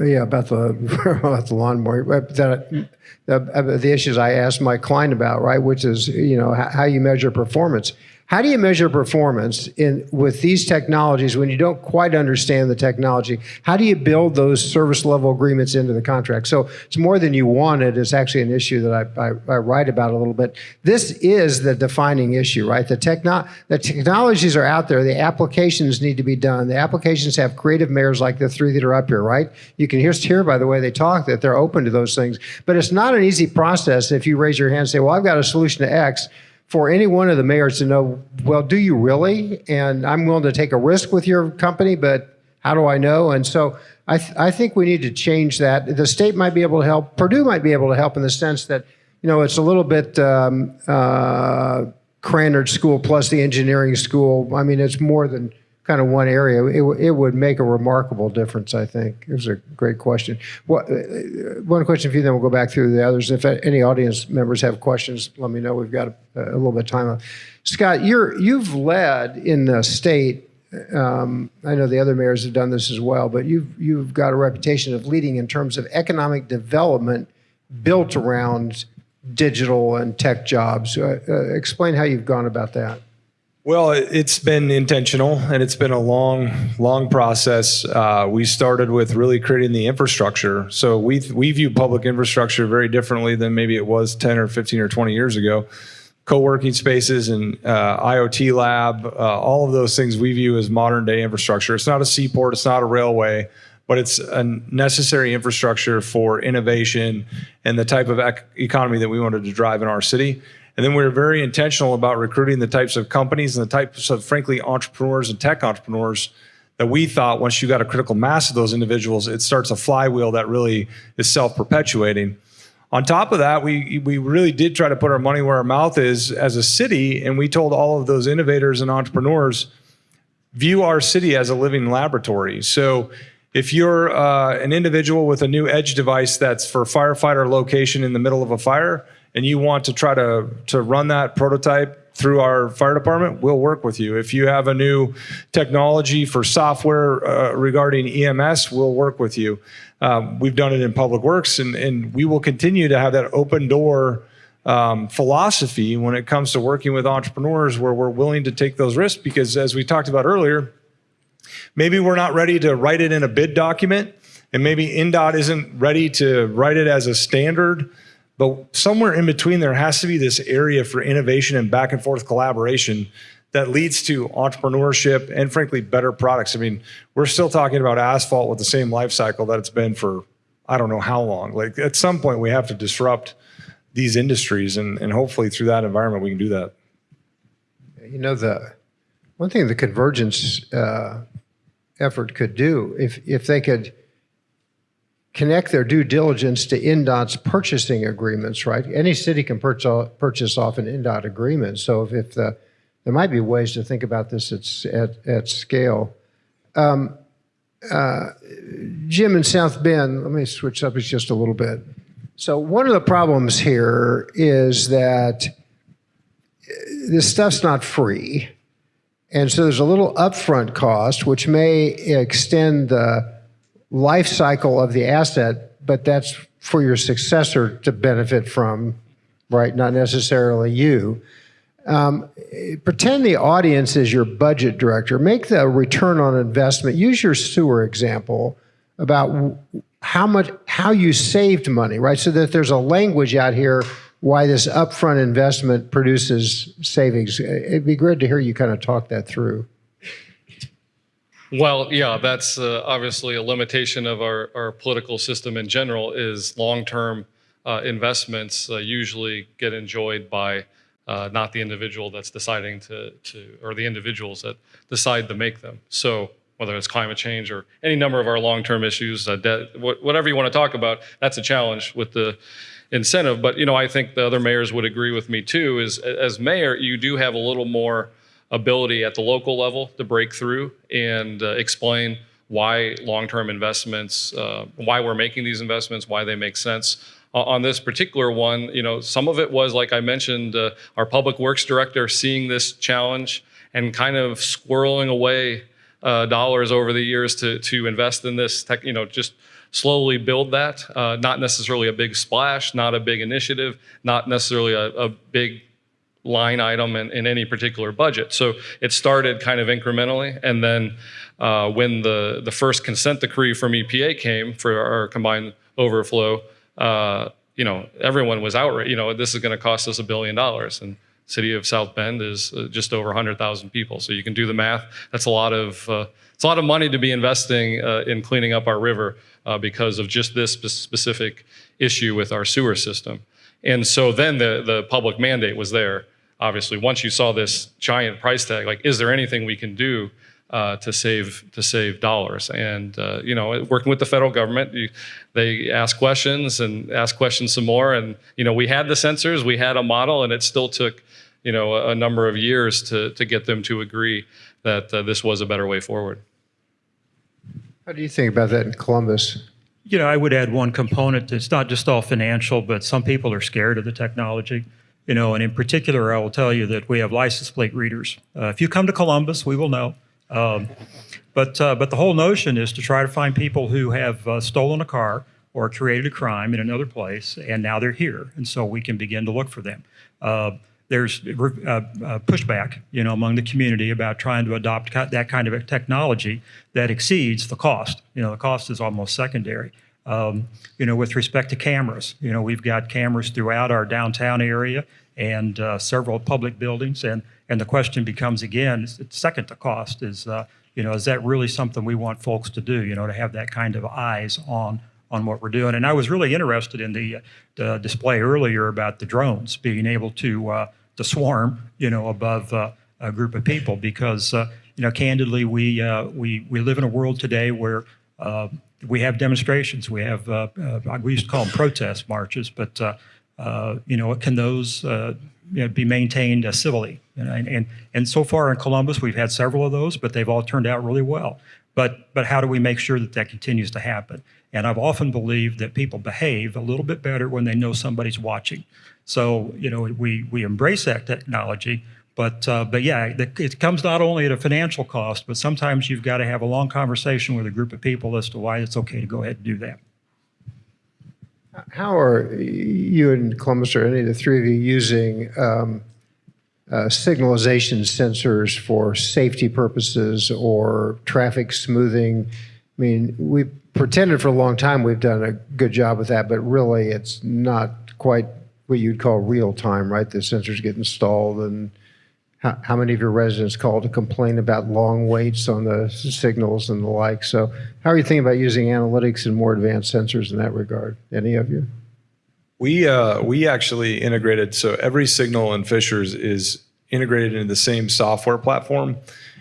yeah, about the, [LAUGHS] about the lawnmower, that, the, the issues I asked my client about, right, which is, you know, how, how you measure performance. How do you measure performance in with these technologies when you don't quite understand the technology? How do you build those service level agreements into the contract? So it's more than you wanted. It's actually an issue that I, I, I write about a little bit. This is the defining issue, right? The techno the technologies are out there. The applications need to be done. The applications have creative mayors like the three that are up here, right? You can hear, hear by the way they talk that they're open to those things. But it's not an easy process if you raise your hand and say, well, I've got a solution to X for any one of the mayors to know, well, do you really? And I'm willing to take a risk with your company, but how do I know? And so I, th- I think we need to change that. The state might be able to help. Purdue might be able to help in the sense that, you know, it's a little bit um, uh, Krannert School plus the engineering school. I mean, it's more than kind of one area. It, it would make a remarkable difference, I think. It was a great question. What, one question for you, then we'll go back through the others. If any audience members have questions, let me know. We've got a, a little bit of time. Scott, you're, you've led in the state. Um, I know the other mayors have done this as well, but you've, you've got a reputation of leading in terms of economic development built around digital and tech jobs. Uh, uh, explain how you've gone about that. Well, it- it's been intentional and it's been a long, long process. Uh, we started with really creating the infrastructure. So we we view public infrastructure very differently than maybe it was 10 or 15 or 20 years ago. Co-working spaces and uh, IoT lab, uh, all of those things we view as modern day infrastructure. It's not a seaport, it's not a railway, but it's a necessary infrastructure for innovation and the type of ec- economy that we wanted to drive in our city. And then we were very intentional about recruiting the types of companies and the types of, frankly, entrepreneurs and tech entrepreneurs that we thought once you got a critical mass of those individuals, it starts a flywheel that really is self perpetuating. On top of that, we, we really did try to put our money where our mouth is as a city, and we told all of those innovators and entrepreneurs view our city as a living laboratory. So if you're uh, an individual with a new edge device that's for firefighter location in the middle of a fire, and you want to try to, to run that prototype through our fire department, we'll work with you. If you have a new technology for software uh, regarding EMS, we'll work with you. Um, we've done it in public works, and, and we will continue to have that open door um, philosophy when it comes to working with entrepreneurs where we're willing to take those risks because as we talked about earlier maybe we're not ready to write it in a bid document and maybe indot isn't ready to write it as a standard but somewhere in between there has to be this area for innovation and back and forth collaboration that leads to entrepreneurship and frankly better products. I mean we're still talking about asphalt with the same life cycle that it's been for i don't know how long. Like at some point we have to disrupt these industries and, and hopefully through that environment we can do that. You know, the one thing the convergence uh, effort could do, if, if they could connect their due diligence to INDOT's purchasing agreements, right? Any city can purchase, off an INDOT agreement. So if, if the, there might be ways to think about this at, at, at scale. Um, uh, Jim in South Bend, let me switch subjects just a little bit. So one of the problems here is that this stuff's not free. And so there's a little upfront cost, which may extend the life cycle of the asset, but that's for your successor to benefit from, right? Not necessarily you. Um, pretend the audience is your budget director. Make the return on investment. Use your sewer example about how much how you saved money, right? So that there's a language out here why this upfront investment produces savings. It'd be great to hear you kind of talk that through. Well, yeah, that's uh, obviously a limitation of our, our political system in general is long-term uh, investments uh, usually get enjoyed by uh, not the individual that's deciding to, to, or the individuals that decide to make them. So whether it's climate change or any number of our long-term issues, uh, debt, wh- whatever you want to talk about, that's a challenge with the incentive. But, you know, I think the other mayors would agree with me too, is as mayor, you do have a little more ability at the local level to break through and uh, explain why long-term investments, uh, why we're making these investments, why they make sense. O- On this particular one, you know, some of it was, like I mentioned, uh, our public works director seeing this challenge and kind of squirreling away uh, dollars over the years to to invest in this tech, you know, just slowly build that. Uh, not necessarily a big splash, not a big initiative, not necessarily a, a big line item in, in any particular budget. So it started kind of incrementally, and then uh, when the the first consent decree from EPA came for our combined overflow, uh, you know, everyone was outraged. You know, this is going to cost us a billion dollars, and city of South Bend is uh, just over 100,000 people. So you can do the math. That's a lot of uh, it's a lot of money to be investing uh, in cleaning up our river uh, because of just this spe- specific issue with our sewer system. And so then the the public mandate was there. Obviously, once you saw this giant price tag, like, is there anything we can do uh, to save to save dollars? And uh, you know, working with the federal government, you, they ask questions and ask questions some more. And you know, we had the sensors, we had a model, and it still took you know a, a number of years to to get them to agree that uh, this was a better way forward. How do you think about that in Columbus? You know, I would add one component. It's not just all financial, but some people are scared of the technology. You know, and in particular, I will tell you that we have license plate readers. Uh, if you come to Columbus, we will know. Um, but uh, but the whole notion is to try to find people who have uh, stolen a car or created a crime in another place, and now they're here, and so we can begin to look for them. Uh, there's uh, uh, pushback, you know, among the community about trying to adopt that kind of technology that exceeds the cost. You know, the cost is almost secondary. Um, you know, with respect to cameras, you know, we've got cameras throughout our downtown area and uh, several public buildings, and and the question becomes again, second to cost, is uh, you know, is that really something we want folks to do? You know, to have that kind of eyes on on what we're doing. And I was really interested in the, the display earlier about the drones being able to uh, to swarm, you know, above uh, a group of people because uh, you know, candidly, we uh, we we live in a world today where uh, we have demonstrations. We have uh, uh, we used to call them protest marches, but uh, uh, you know, can those uh, you know, be maintained uh, civilly? And, and and so far in Columbus, we've had several of those, but they've all turned out really well. But but how do we make sure that that continues to happen? And I've often believed that people behave a little bit better when they know somebody's watching. So you know, we we embrace that technology. But uh, but yeah, it comes not only at a financial cost, but sometimes you've got to have a long conversation with a group of people as to why it's okay to go ahead and do that. How are you and Columbus or any of the three of you using um, uh, signalization sensors for safety purposes or traffic smoothing? I mean, we pretended for a long time we've done a good job with that, but really it's not quite what you'd call real time, right? The sensors get installed and how, how many of your residents call to complain about long waits on the signals and the like? So how are you thinking about using analytics and more advanced sensors in that regard? Any of you? We uh, we actually integrated so every signal in Fishers is integrated into the same software platform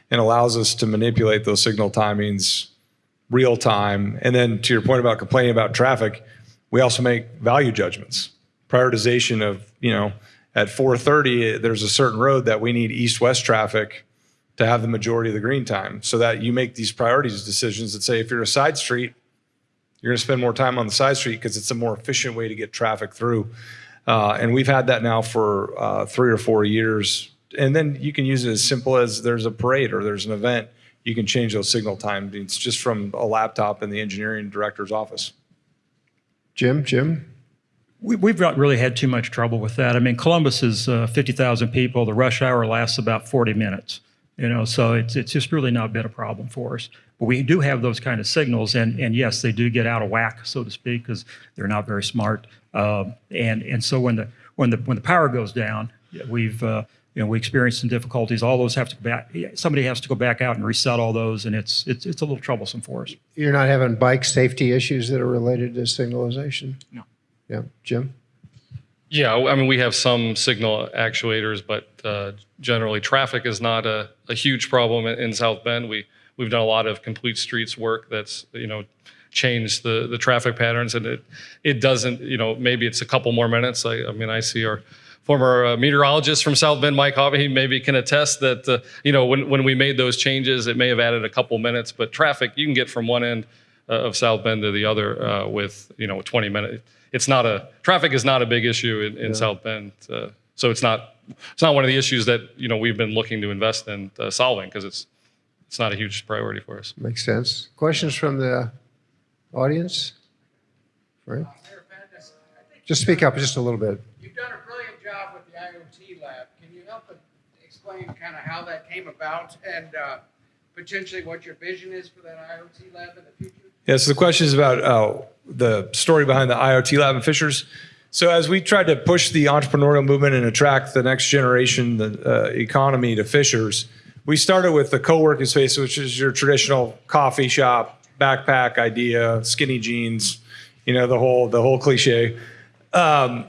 and allows us to manipulate those signal timings real time. And then to your point about complaining about traffic, we also make value judgments, prioritization of you know at 4:30 there's a certain road that we need east-west traffic to have the majority of the green time, so that you make these priorities decisions that say if you're a side street you're going to spend more time on the side street because it's a more efficient way to get traffic through. Uh, and we've had that now for uh, three or four years. And then you can use it as simple as there's a parade or there's an event. You can change those signal timings just from a laptop in the engineering director's office. Jim, Jim? We, we've not really had too much trouble with that. I mean, Columbus is uh, 50,000 people. The rush hour lasts about 40 minutes. You know, so it's it's just really not been a problem for us. But we do have those kind of signals, and and yes, they do get out of whack, so to speak, because they're not very smart. Um, and and so when the when the when the power goes down, we've uh, you know, we experienced some difficulties. All those have to go back. Somebody has to go back out and reset all those, and it's it's it's a little troublesome for us. You're not having bike safety issues that are related to signalization? No. Yeah, Jim? Yeah, I mean, we have some signal actuators, but uh, generally traffic is not a, a huge problem in, South Bend. We we've done a lot of complete streets work that's you know changed the the traffic patterns, and it it doesn't you know maybe it's a couple more minutes. I, I mean, I see our former uh, meteorologist from South Bend, Mike Hobby, he maybe can attest that uh, you know when when we made those changes, it may have added a couple minutes, but traffic you can get from one end uh, of South Bend to the other uh, with you know 20 minutes. It's not a traffic is not a big issue in, in South Bend, uh, so it's not it's not one of the issues that you know we've been looking to invest in uh, solving because it's it's not a huge priority for us. Makes sense. Questions from the audience? Right? Just speak up just a little bit. You've done a brilliant job with the IoT lab. Can you help explain kind of how that came about and uh, potentially what your vision is for that IoT lab in the future? Yeah, so the question is about uh, the story behind the IoT lab in Fishers. So as we tried to push the entrepreneurial movement and attract the next generation, the uh, economy to Fishers, we started with the co-working space, which is your traditional coffee shop, backpack idea, skinny jeans, you know, the whole the whole cliche. Um,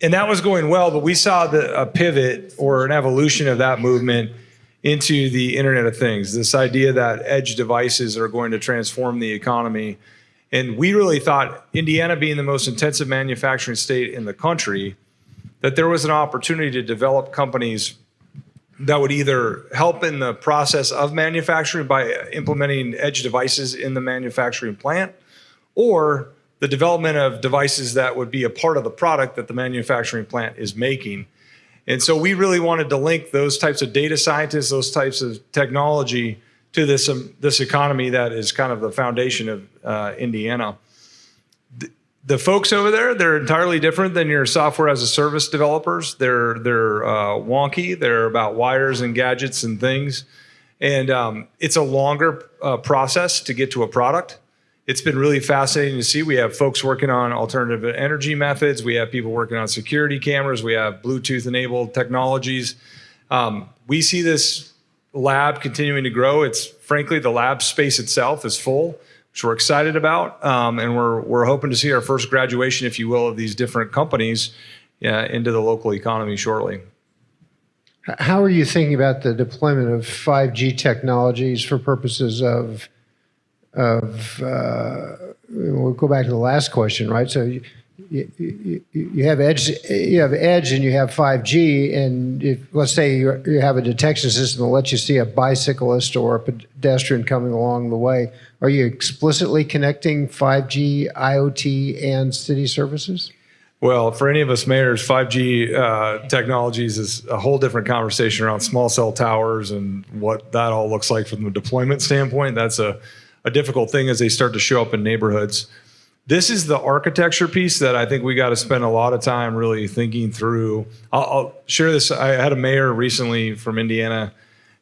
and that was going well, but we saw the, a pivot or an evolution of that movement into the Internet of Things. This idea that edge devices are going to transform the economy. And we really thought, Indiana being the most intensive manufacturing state in the country, that there was an opportunity to develop companies that would either help in the process of manufacturing by implementing edge devices in the manufacturing plant, or the development of devices that would be a part of the product that the manufacturing plant is making. And so we really wanted to link those types of data scientists, those types of technology to this, um, this economy that is kind of the foundation of uh, Indiana. The, the folks over there, they're entirely different than your software as a service developers. They're, they're uh, wonky. They're about wires and gadgets and things. And um, it's a longer uh, process to get to a product it's been really fascinating to see. We have folks working on alternative energy methods. We have people working on security cameras. We have Bluetooth enabled technologies. Um, we see this lab continuing to grow. It's frankly, the lab space itself is full, which we're excited about. Um, and we're, we're hoping to see our first graduation, if you will, of these different companies uh, into the local economy shortly. How are you thinking about the deployment of 5G technologies for purposes of of uh, we'll go back to the last question, right? So you, you, you, have edge, you have edge, and you have 5G, and if let's say you, you have a detection system that lets you see a bicyclist or a pedestrian coming along the way, are you explicitly connecting 5G, IoT, and city services? Well, for any of us mayors, 5G uh, technologies is a whole different conversation around small cell towers and what that all looks like from the deployment standpoint. That's a a difficult thing as they start to show up in neighborhoods. This is the architecture piece that I think we got to spend a lot of time really thinking through. I'll, I'll share this. I had a mayor recently from Indiana.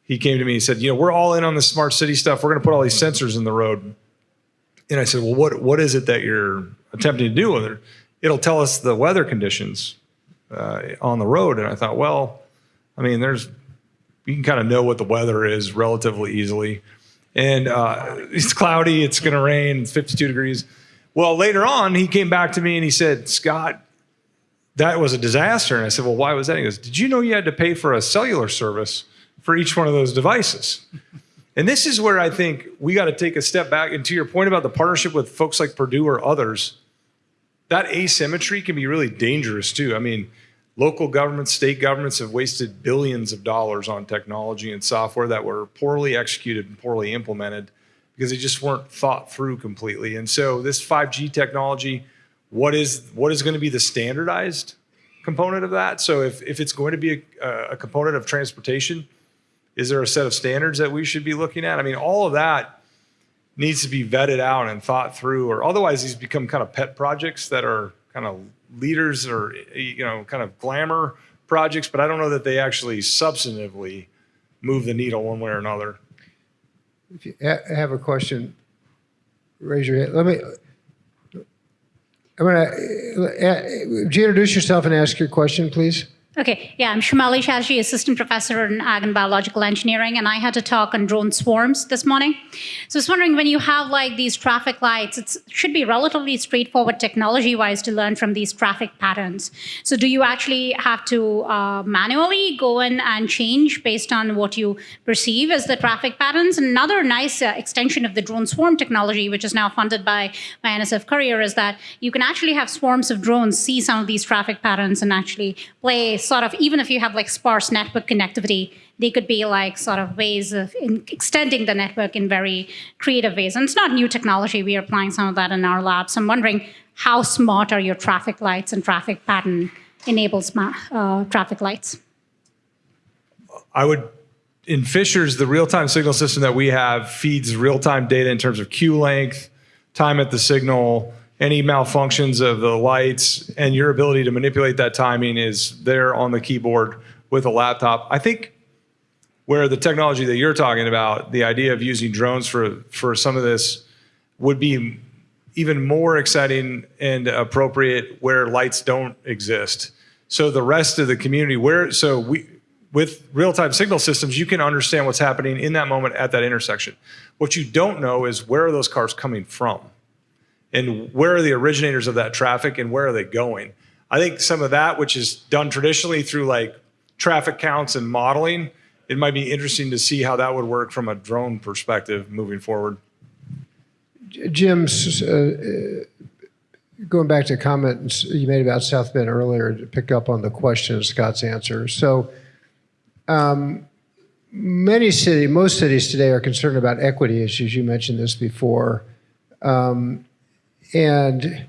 He came to me and said, "You know, we're all in on the smart city stuff. We're going to put all these sensors in the road." And I said, "Well, what what is it that you're attempting to do with it? It'll tell us the weather conditions uh, on the road." And I thought, well, I mean, there's you can kind of know what the weather is relatively easily and uh, it's cloudy, it's going to rain, it's 52 degrees. Well, later on, he came back to me and he said, Scott, that was a disaster. And I said, Well, why was that? He goes, Did you know you had to pay for a cellular service for each one of those devices? And this is where I think we got to take a step back. And to your point about the partnership with folks like Purdue or others, that asymmetry can be really dangerous too. I mean, Local governments, state governments have wasted billions of dollars on technology and software that were poorly executed and poorly implemented because they just weren't thought through completely. And so this 5G technology, what is what is going to be the standardized component of that? So if, if it's going to be a, a component of transportation, is there a set of standards that we should be looking at? I mean, all of that needs to be vetted out and thought through, or otherwise these become kind of pet projects that are kind of leaders or you know kind of glamour projects, but I don't know that they actually substantively move the needle one way or another. If you have a question, raise your hand. Let me. I'm gonna. Uh, you introduce yourself and ask your question, please? Okay, yeah, I'm Somali Chaterji, assistant professor in ag and biological engineering, and I had to talk on drone swarms this morning. So I was wondering when you have like these traffic lights, it should be relatively straightforward technology-wise to learn from these traffic patterns. So do you actually have to uh, manually go in and change based on what you perceive as the traffic patterns? Another nice uh, extension of the drone swarm technology, which is now funded by, by NSF CAREER, is that you can actually have swarms of drones see some of these traffic patterns and actually play sort of, even if you have like sparse network connectivity, they could be like sort of ways of in extending the network in very creative ways. And it's not new technology. We are applying some of that in our labs. I'm wondering how smart are your traffic lights and traffic pattern enables uh, traffic lights? I would, in Fishers, the real-time signal system that we have feeds real-time data in terms of queue length, time at the signal, any malfunctions of the lights and your ability to manipulate that timing is there on the keyboard with a laptop. I think where the technology that you're talking about, the idea of using drones for, for some of this would be even more exciting and appropriate where lights don't exist. So the rest of the community, where, so we, with real-time signal systems, you can understand what's happening in that moment at that intersection. What you don't know is where are those cars coming from? And where are the originators of that traffic and where are they going? I think some of that, which is done traditionally through like traffic counts and modeling, it might be interesting to see how that would work from a drone perspective moving forward. Jim, uh, going back to a comment you made about South Bend earlier to pick up on the question of Scott's answer. So um, many cities, most cities today are concerned about equity issues. You mentioned this before. Um, and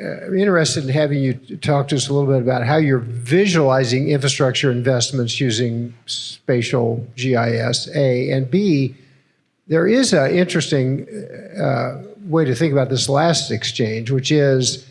uh, I'm interested in having you talk to us a little bit about how you're visualizing infrastructure investments using spatial GIS, A, and B, there is an interesting uh, way to think about this last exchange, which is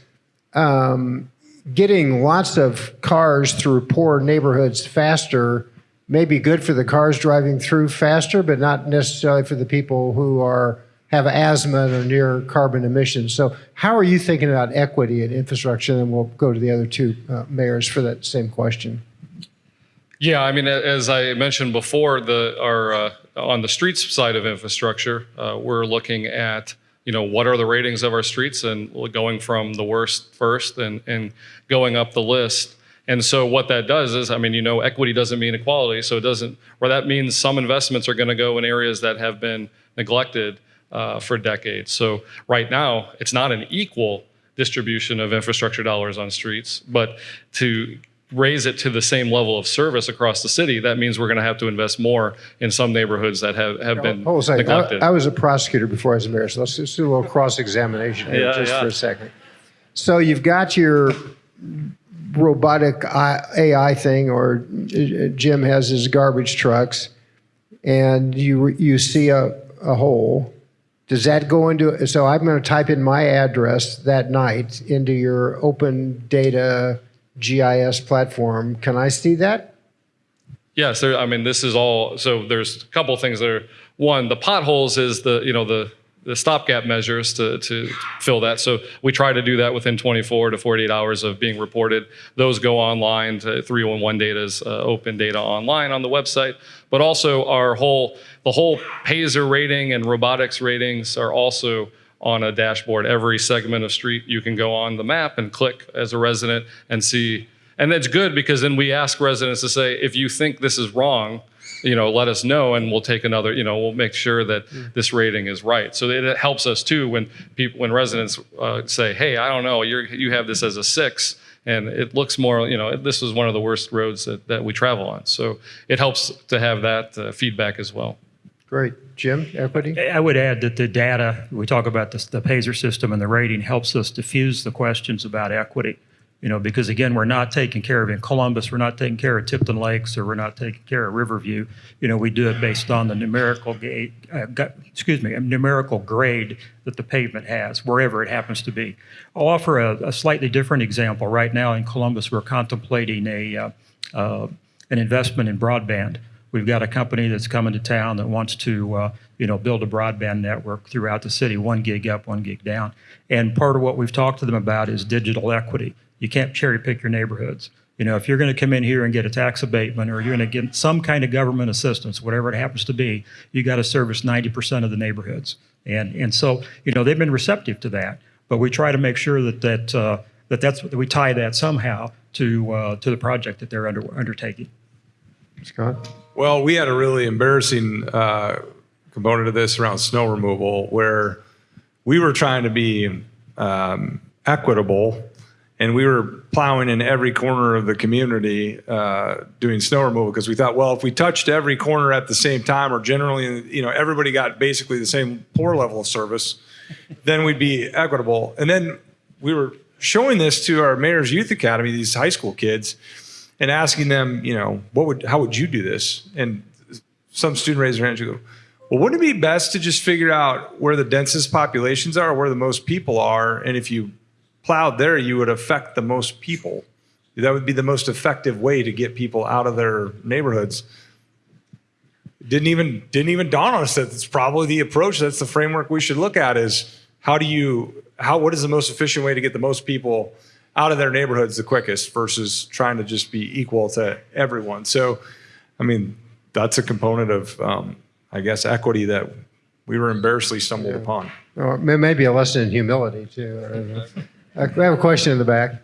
um, getting lots of cars through poor neighborhoods faster may be good for the cars driving through faster, but not necessarily for the people who are have asthma or near carbon emissions. So how are you thinking about equity and infrastructure? And we'll go to the other two uh, mayors for that same question. Yeah, I mean, as I mentioned before, the our uh, on the streets side of infrastructure, uh, we're looking at you know what are the ratings of our streets and going from the worst first and and going up the list. And so what that does is, I mean, you know, equity doesn't mean equality, so it doesn't, or that means some investments are going to go in areas that have been neglected uh, for decades. So right now, it's not an equal distribution of infrastructure dollars on streets, but to raise it to the same level of service across the city, that means we're going to have to invest more in some neighborhoods that have, have been Hold a neglected. I, I, was a prosecutor before I was a mayor, so let's just do a little cross-examination here Yeah, just yeah. for a second. So you've got your robotic AI thing, or uh, Jim has his garbage trucks, and you you see a, a hole, does that go into, so I'm going to type in my address that night into your open data GIS platform. Can I see that? Yes, there, I mean, this is all, so there's a couple things that are, one, the potholes is the, you know, the, the stopgap measures to, to fill that. So we try to do that within 24 to 48 hours of being reported. Those go online to 311 Data's uh, open data online on the website. But also our whole, the whole PASER rating and RoadBotics ratings are also on a dashboard. Every segment of street you can go on the map and click as a resident and see. And that's good because then we ask residents to say, if you think this is wrong, you know, let us know and we'll take another, you know, we'll make sure that this rating is right. So it helps us too when people, when residents uh, say, hey, I don't know, you're, you have this as a six and it looks more, you know, this is one of the worst roads that, that we travel on. So it helps to have that uh, feedback as well. Great. Jim, equity? I would add that the data, we talk about this, the PASER system and the rating helps us diffuse the questions about equity. You know, because again, we're not taking care of in Columbus, we're not taking care of Tipton Lakes, or we're not taking care of Riverview. You know, we do it based on the numerical gate, uh, excuse me, numerical grade that the pavement has, wherever it happens to be. I'll offer a, a slightly different example. Right now in Columbus, we're contemplating a uh, uh, an investment in broadband. We've got a company that's coming to town that wants to, uh, you know, build a broadband network throughout the city, one gig up, one gig down. And part of what we've talked to them about is digital equity. You can't cherry pick your neighborhoods. You know, if you're going to come in here and get a tax abatement or you're going to get some kind of government assistance, whatever it happens to be, you got to service 90% of the neighborhoods. And, and so, you know, they've been receptive to that, but we try to make sure that, that, uh, that that's, that we tie that somehow to, uh, to the project that they're under, undertaking. Scott? Well, we had a really embarrassing uh, component of this around snow removal where we were trying to be um, equitable and we were plowing in every corner of the community uh, doing snow removal because we thought, well, if we touched every corner at the same time or generally, you know, everybody got basically the same poor level of service, then we'd be equitable. And then we were showing this to our mayor's youth academy, these high school kids, and asking them, you know, what would, how would you do this? And some student raised their hand and go, well, wouldn't it be best to just figure out where the densest populations are, where the most people are, and if you plowed there, you would affect the most people. That would be the most effective way to get people out of their neighborhoods. Didn't even didn't even dawn on us that it's probably the approach. That's the framework we should look at. Is how do you how what is the most efficient way to get the most people out of their neighborhoods the quickest versus trying to just be equal to everyone. So, I mean, that's a component of, um, I guess, equity that we were embarrassingly stumbled upon. Or maybe a lesson in humility, too. I don't know. Uh, We have a question in the back.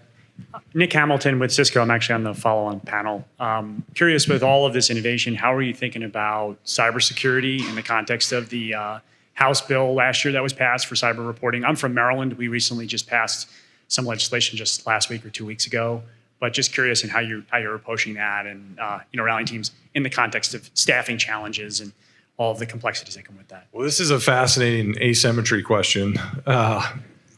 Nick Hamilton with Cisco. I'm actually on the follow-on panel. Um, curious with all of this innovation, how are you thinking about cybersecurity in the context of the uh, House bill last year that was passed for cyber reporting? I'm from Maryland. We recently just passed some legislation just last week or two weeks ago. But just curious in how you how you're approaching that and uh, you know rallying teams in the context of staffing challenges and all of the complexities that come with that. Well, this is a fascinating asymmetry question. Uh,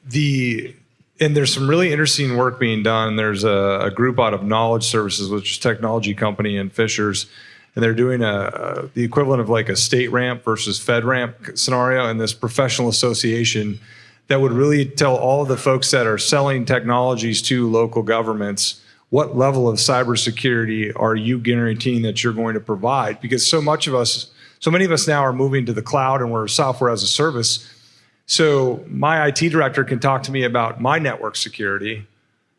the and there's some really interesting work being done. There's a, a group out of Knowledge Services, which is a technology company in Fishers, and they're doing a, a the equivalent of like a StateRAMP versus FedRAMP scenario, and this professional association that would really tell all of the folks that are selling technologies to local governments what level of cybersecurity are you guaranteeing that you're going to provide? Because so much of us, so many of us now are moving to the cloud and we're software as a service. So my IT director can talk to me about my network security,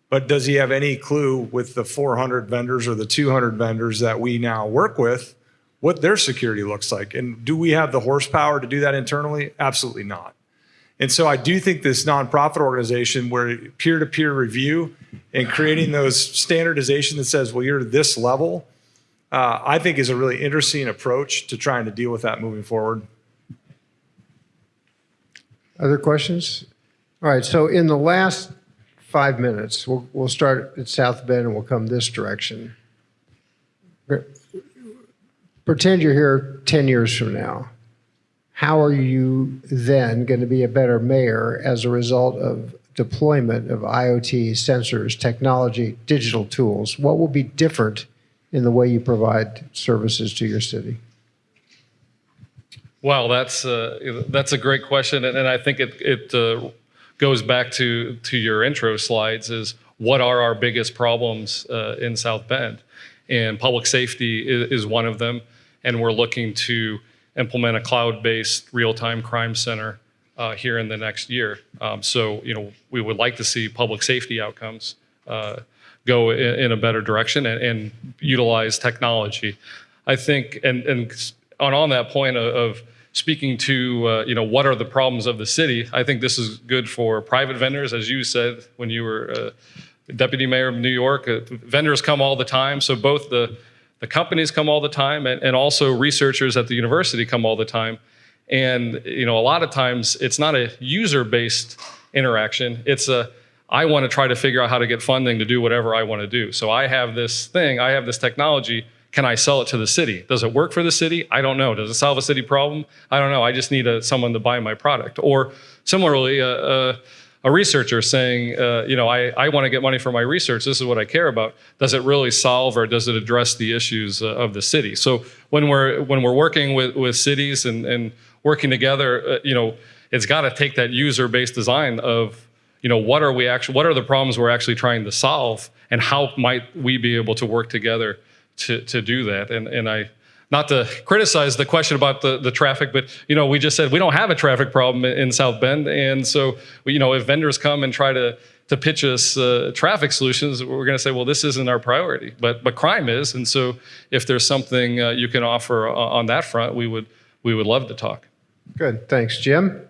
but does he have any clue with the 400 vendors or the 200 vendors that we now work with what their security looks like? And do we have the horsepower to do that internally? Absolutely not. And so I do think this nonprofit organization where peer-to-peer review and creating those standardization that says, well, you're this level, uh, I think is a really interesting approach to trying to deal with that moving forward. Other questions? All right, so in the last five minutes, we'll, we'll start at South Bend and we'll come this direction. Pretend you're here 10 years from now. How are you then going to be a better mayor as a result of deployment of IoT, sensors, technology, digital tools? What will be different in the way you provide services to your city? Wow, that's uh, that's a great question, and, and I think it it uh, goes back to to your intro slides. Is what are our biggest problems uh, in South Bend? And public safety is, is one of them, and we're looking to implement a cloud-based real-time crime center uh, here in the next year. Um, so you know we would like to see public safety outcomes uh, go in, in a better direction and, and utilize technology. I think, and and on on that point of, of speaking to uh, you know what are the problems of the city, I think this is good for private vendors, as you said when you were uh, deputy mayor of New York. Uh, vendors come all the time, so both the the companies come all the time, and, and also researchers at the university come all the time. And you know a lot of times it's not a user-based interaction; it's a I want to try to figure out how to get funding to do whatever I want to do. So I have this thing, I have this technology. Can I sell it to the city? Does it work for the city? I don't know. Does it solve a city problem? I don't know. I just need a, someone to buy my product. Or similarly, a, a, a researcher saying, uh, you know, I, I want to get money for my research. This is what I care about. Does it really solve or does it address the issues uh, of the city? So when we're when we're working with, with cities and, and working together, uh, you know, it's got to take that user-based design of you know what are we actually what are the problems we're actually trying to solve and how might we be able to work together to, to do that and and i not to criticize the question about the, the traffic, but you know, we just said we don't have a traffic problem in, in South Bend, and so you know, if vendors come and try to to pitch us uh, traffic solutions, we're going to say, well, this isn't our priority, but but crime is, and so if there's something uh, you can offer on, on that front, we would we would love to talk. Good, thanks. Jim?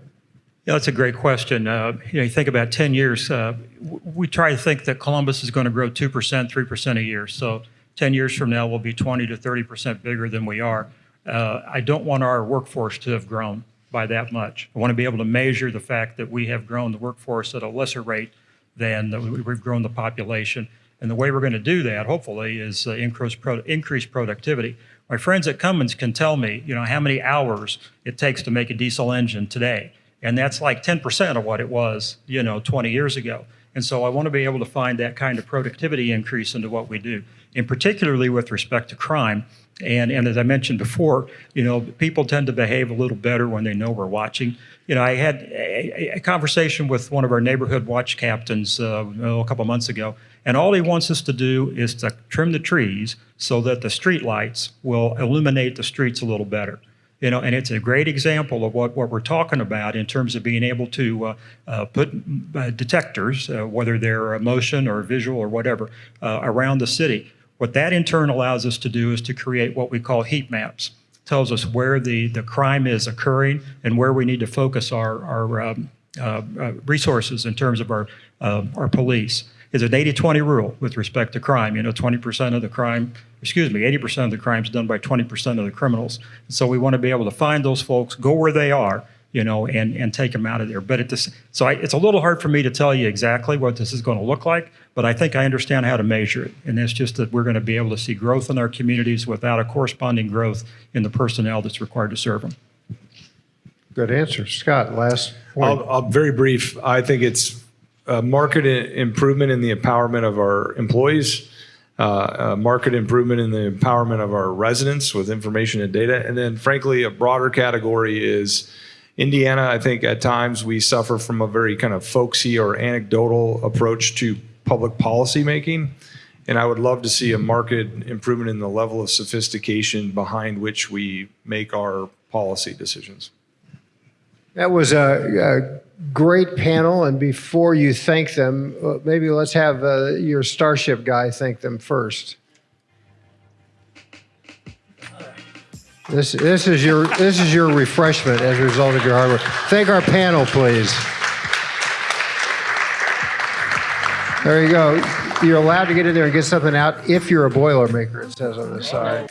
Yeah, that's a great question. Uh, you know, you think about 10 years, uh, w- we try to think that Columbus is going to grow 2%, 3% a year. So 10 years from now, we'll be 20 to 30% bigger than we are. Uh, I don't want our workforce to have grown by that much. I want to be able to measure the fact that we have grown the workforce at a lesser rate than we've grown the population. And the way we're going to do that, hopefully, is uh, increase, pro- increase productivity. My friends at Cummins can tell me, you know, how many hours it takes to make a diesel engine today. And that's like 10% of what it was, you know, 20 years ago. And so I want to be able to find that kind of productivity increase into what we do, and particularly with respect to crime. And, and as I mentioned before, you know, people tend to behave a little better when they know we're watching. You know, I had a, a conversation with one of our neighborhood watch captains uh, oh, a couple months ago, and all he wants us to do is to trim the trees so that the street lights will illuminate the streets a little better. You know, and it's a great example of what, what we're talking about in terms of being able to uh, uh, put uh, detectors, uh, whether they're motion or visual or whatever, uh, around the city. What that in turn allows us to do is to create what we call heat maps. Tells us where the, the crime is occurring and where we need to focus our, our um, uh, uh, resources in terms of our, uh, our police. It's an 80-20 rule with respect to crime. You know, 20% of the crime, excuse me, 80% of the crime is done by 20% of the criminals. So we want to be able to find those folks, go where they are, you know, and, and take them out of there. But at this, so I, it's a little hard for me to tell you exactly what this is going to look like, but I think I understand how to measure it. And it's just that we're going to be able to see growth in our communities without a corresponding growth in the personnel that's required to serve them. Good answer. Scott, last point. I'll, I'll very brief. I think it's a market improvement in the empowerment of our employees, uh, a market improvement in the empowerment of our residents with information and data, and then frankly, a broader category is Indiana. I think at times we suffer from a very kind of folksy or anecdotal approach to public policy making. And I would love to see a market improvement in the level of sophistication behind which we make our policy decisions. That was a, a great panel, and before you thank them, uh, maybe let's have uh, your Starship guy thank them first. This, this is your this is your refreshment as a result of your hard work. Thank our panel, please. There you go. You're allowed to get in there and get something out if you're a Boilermaker. It says on the side.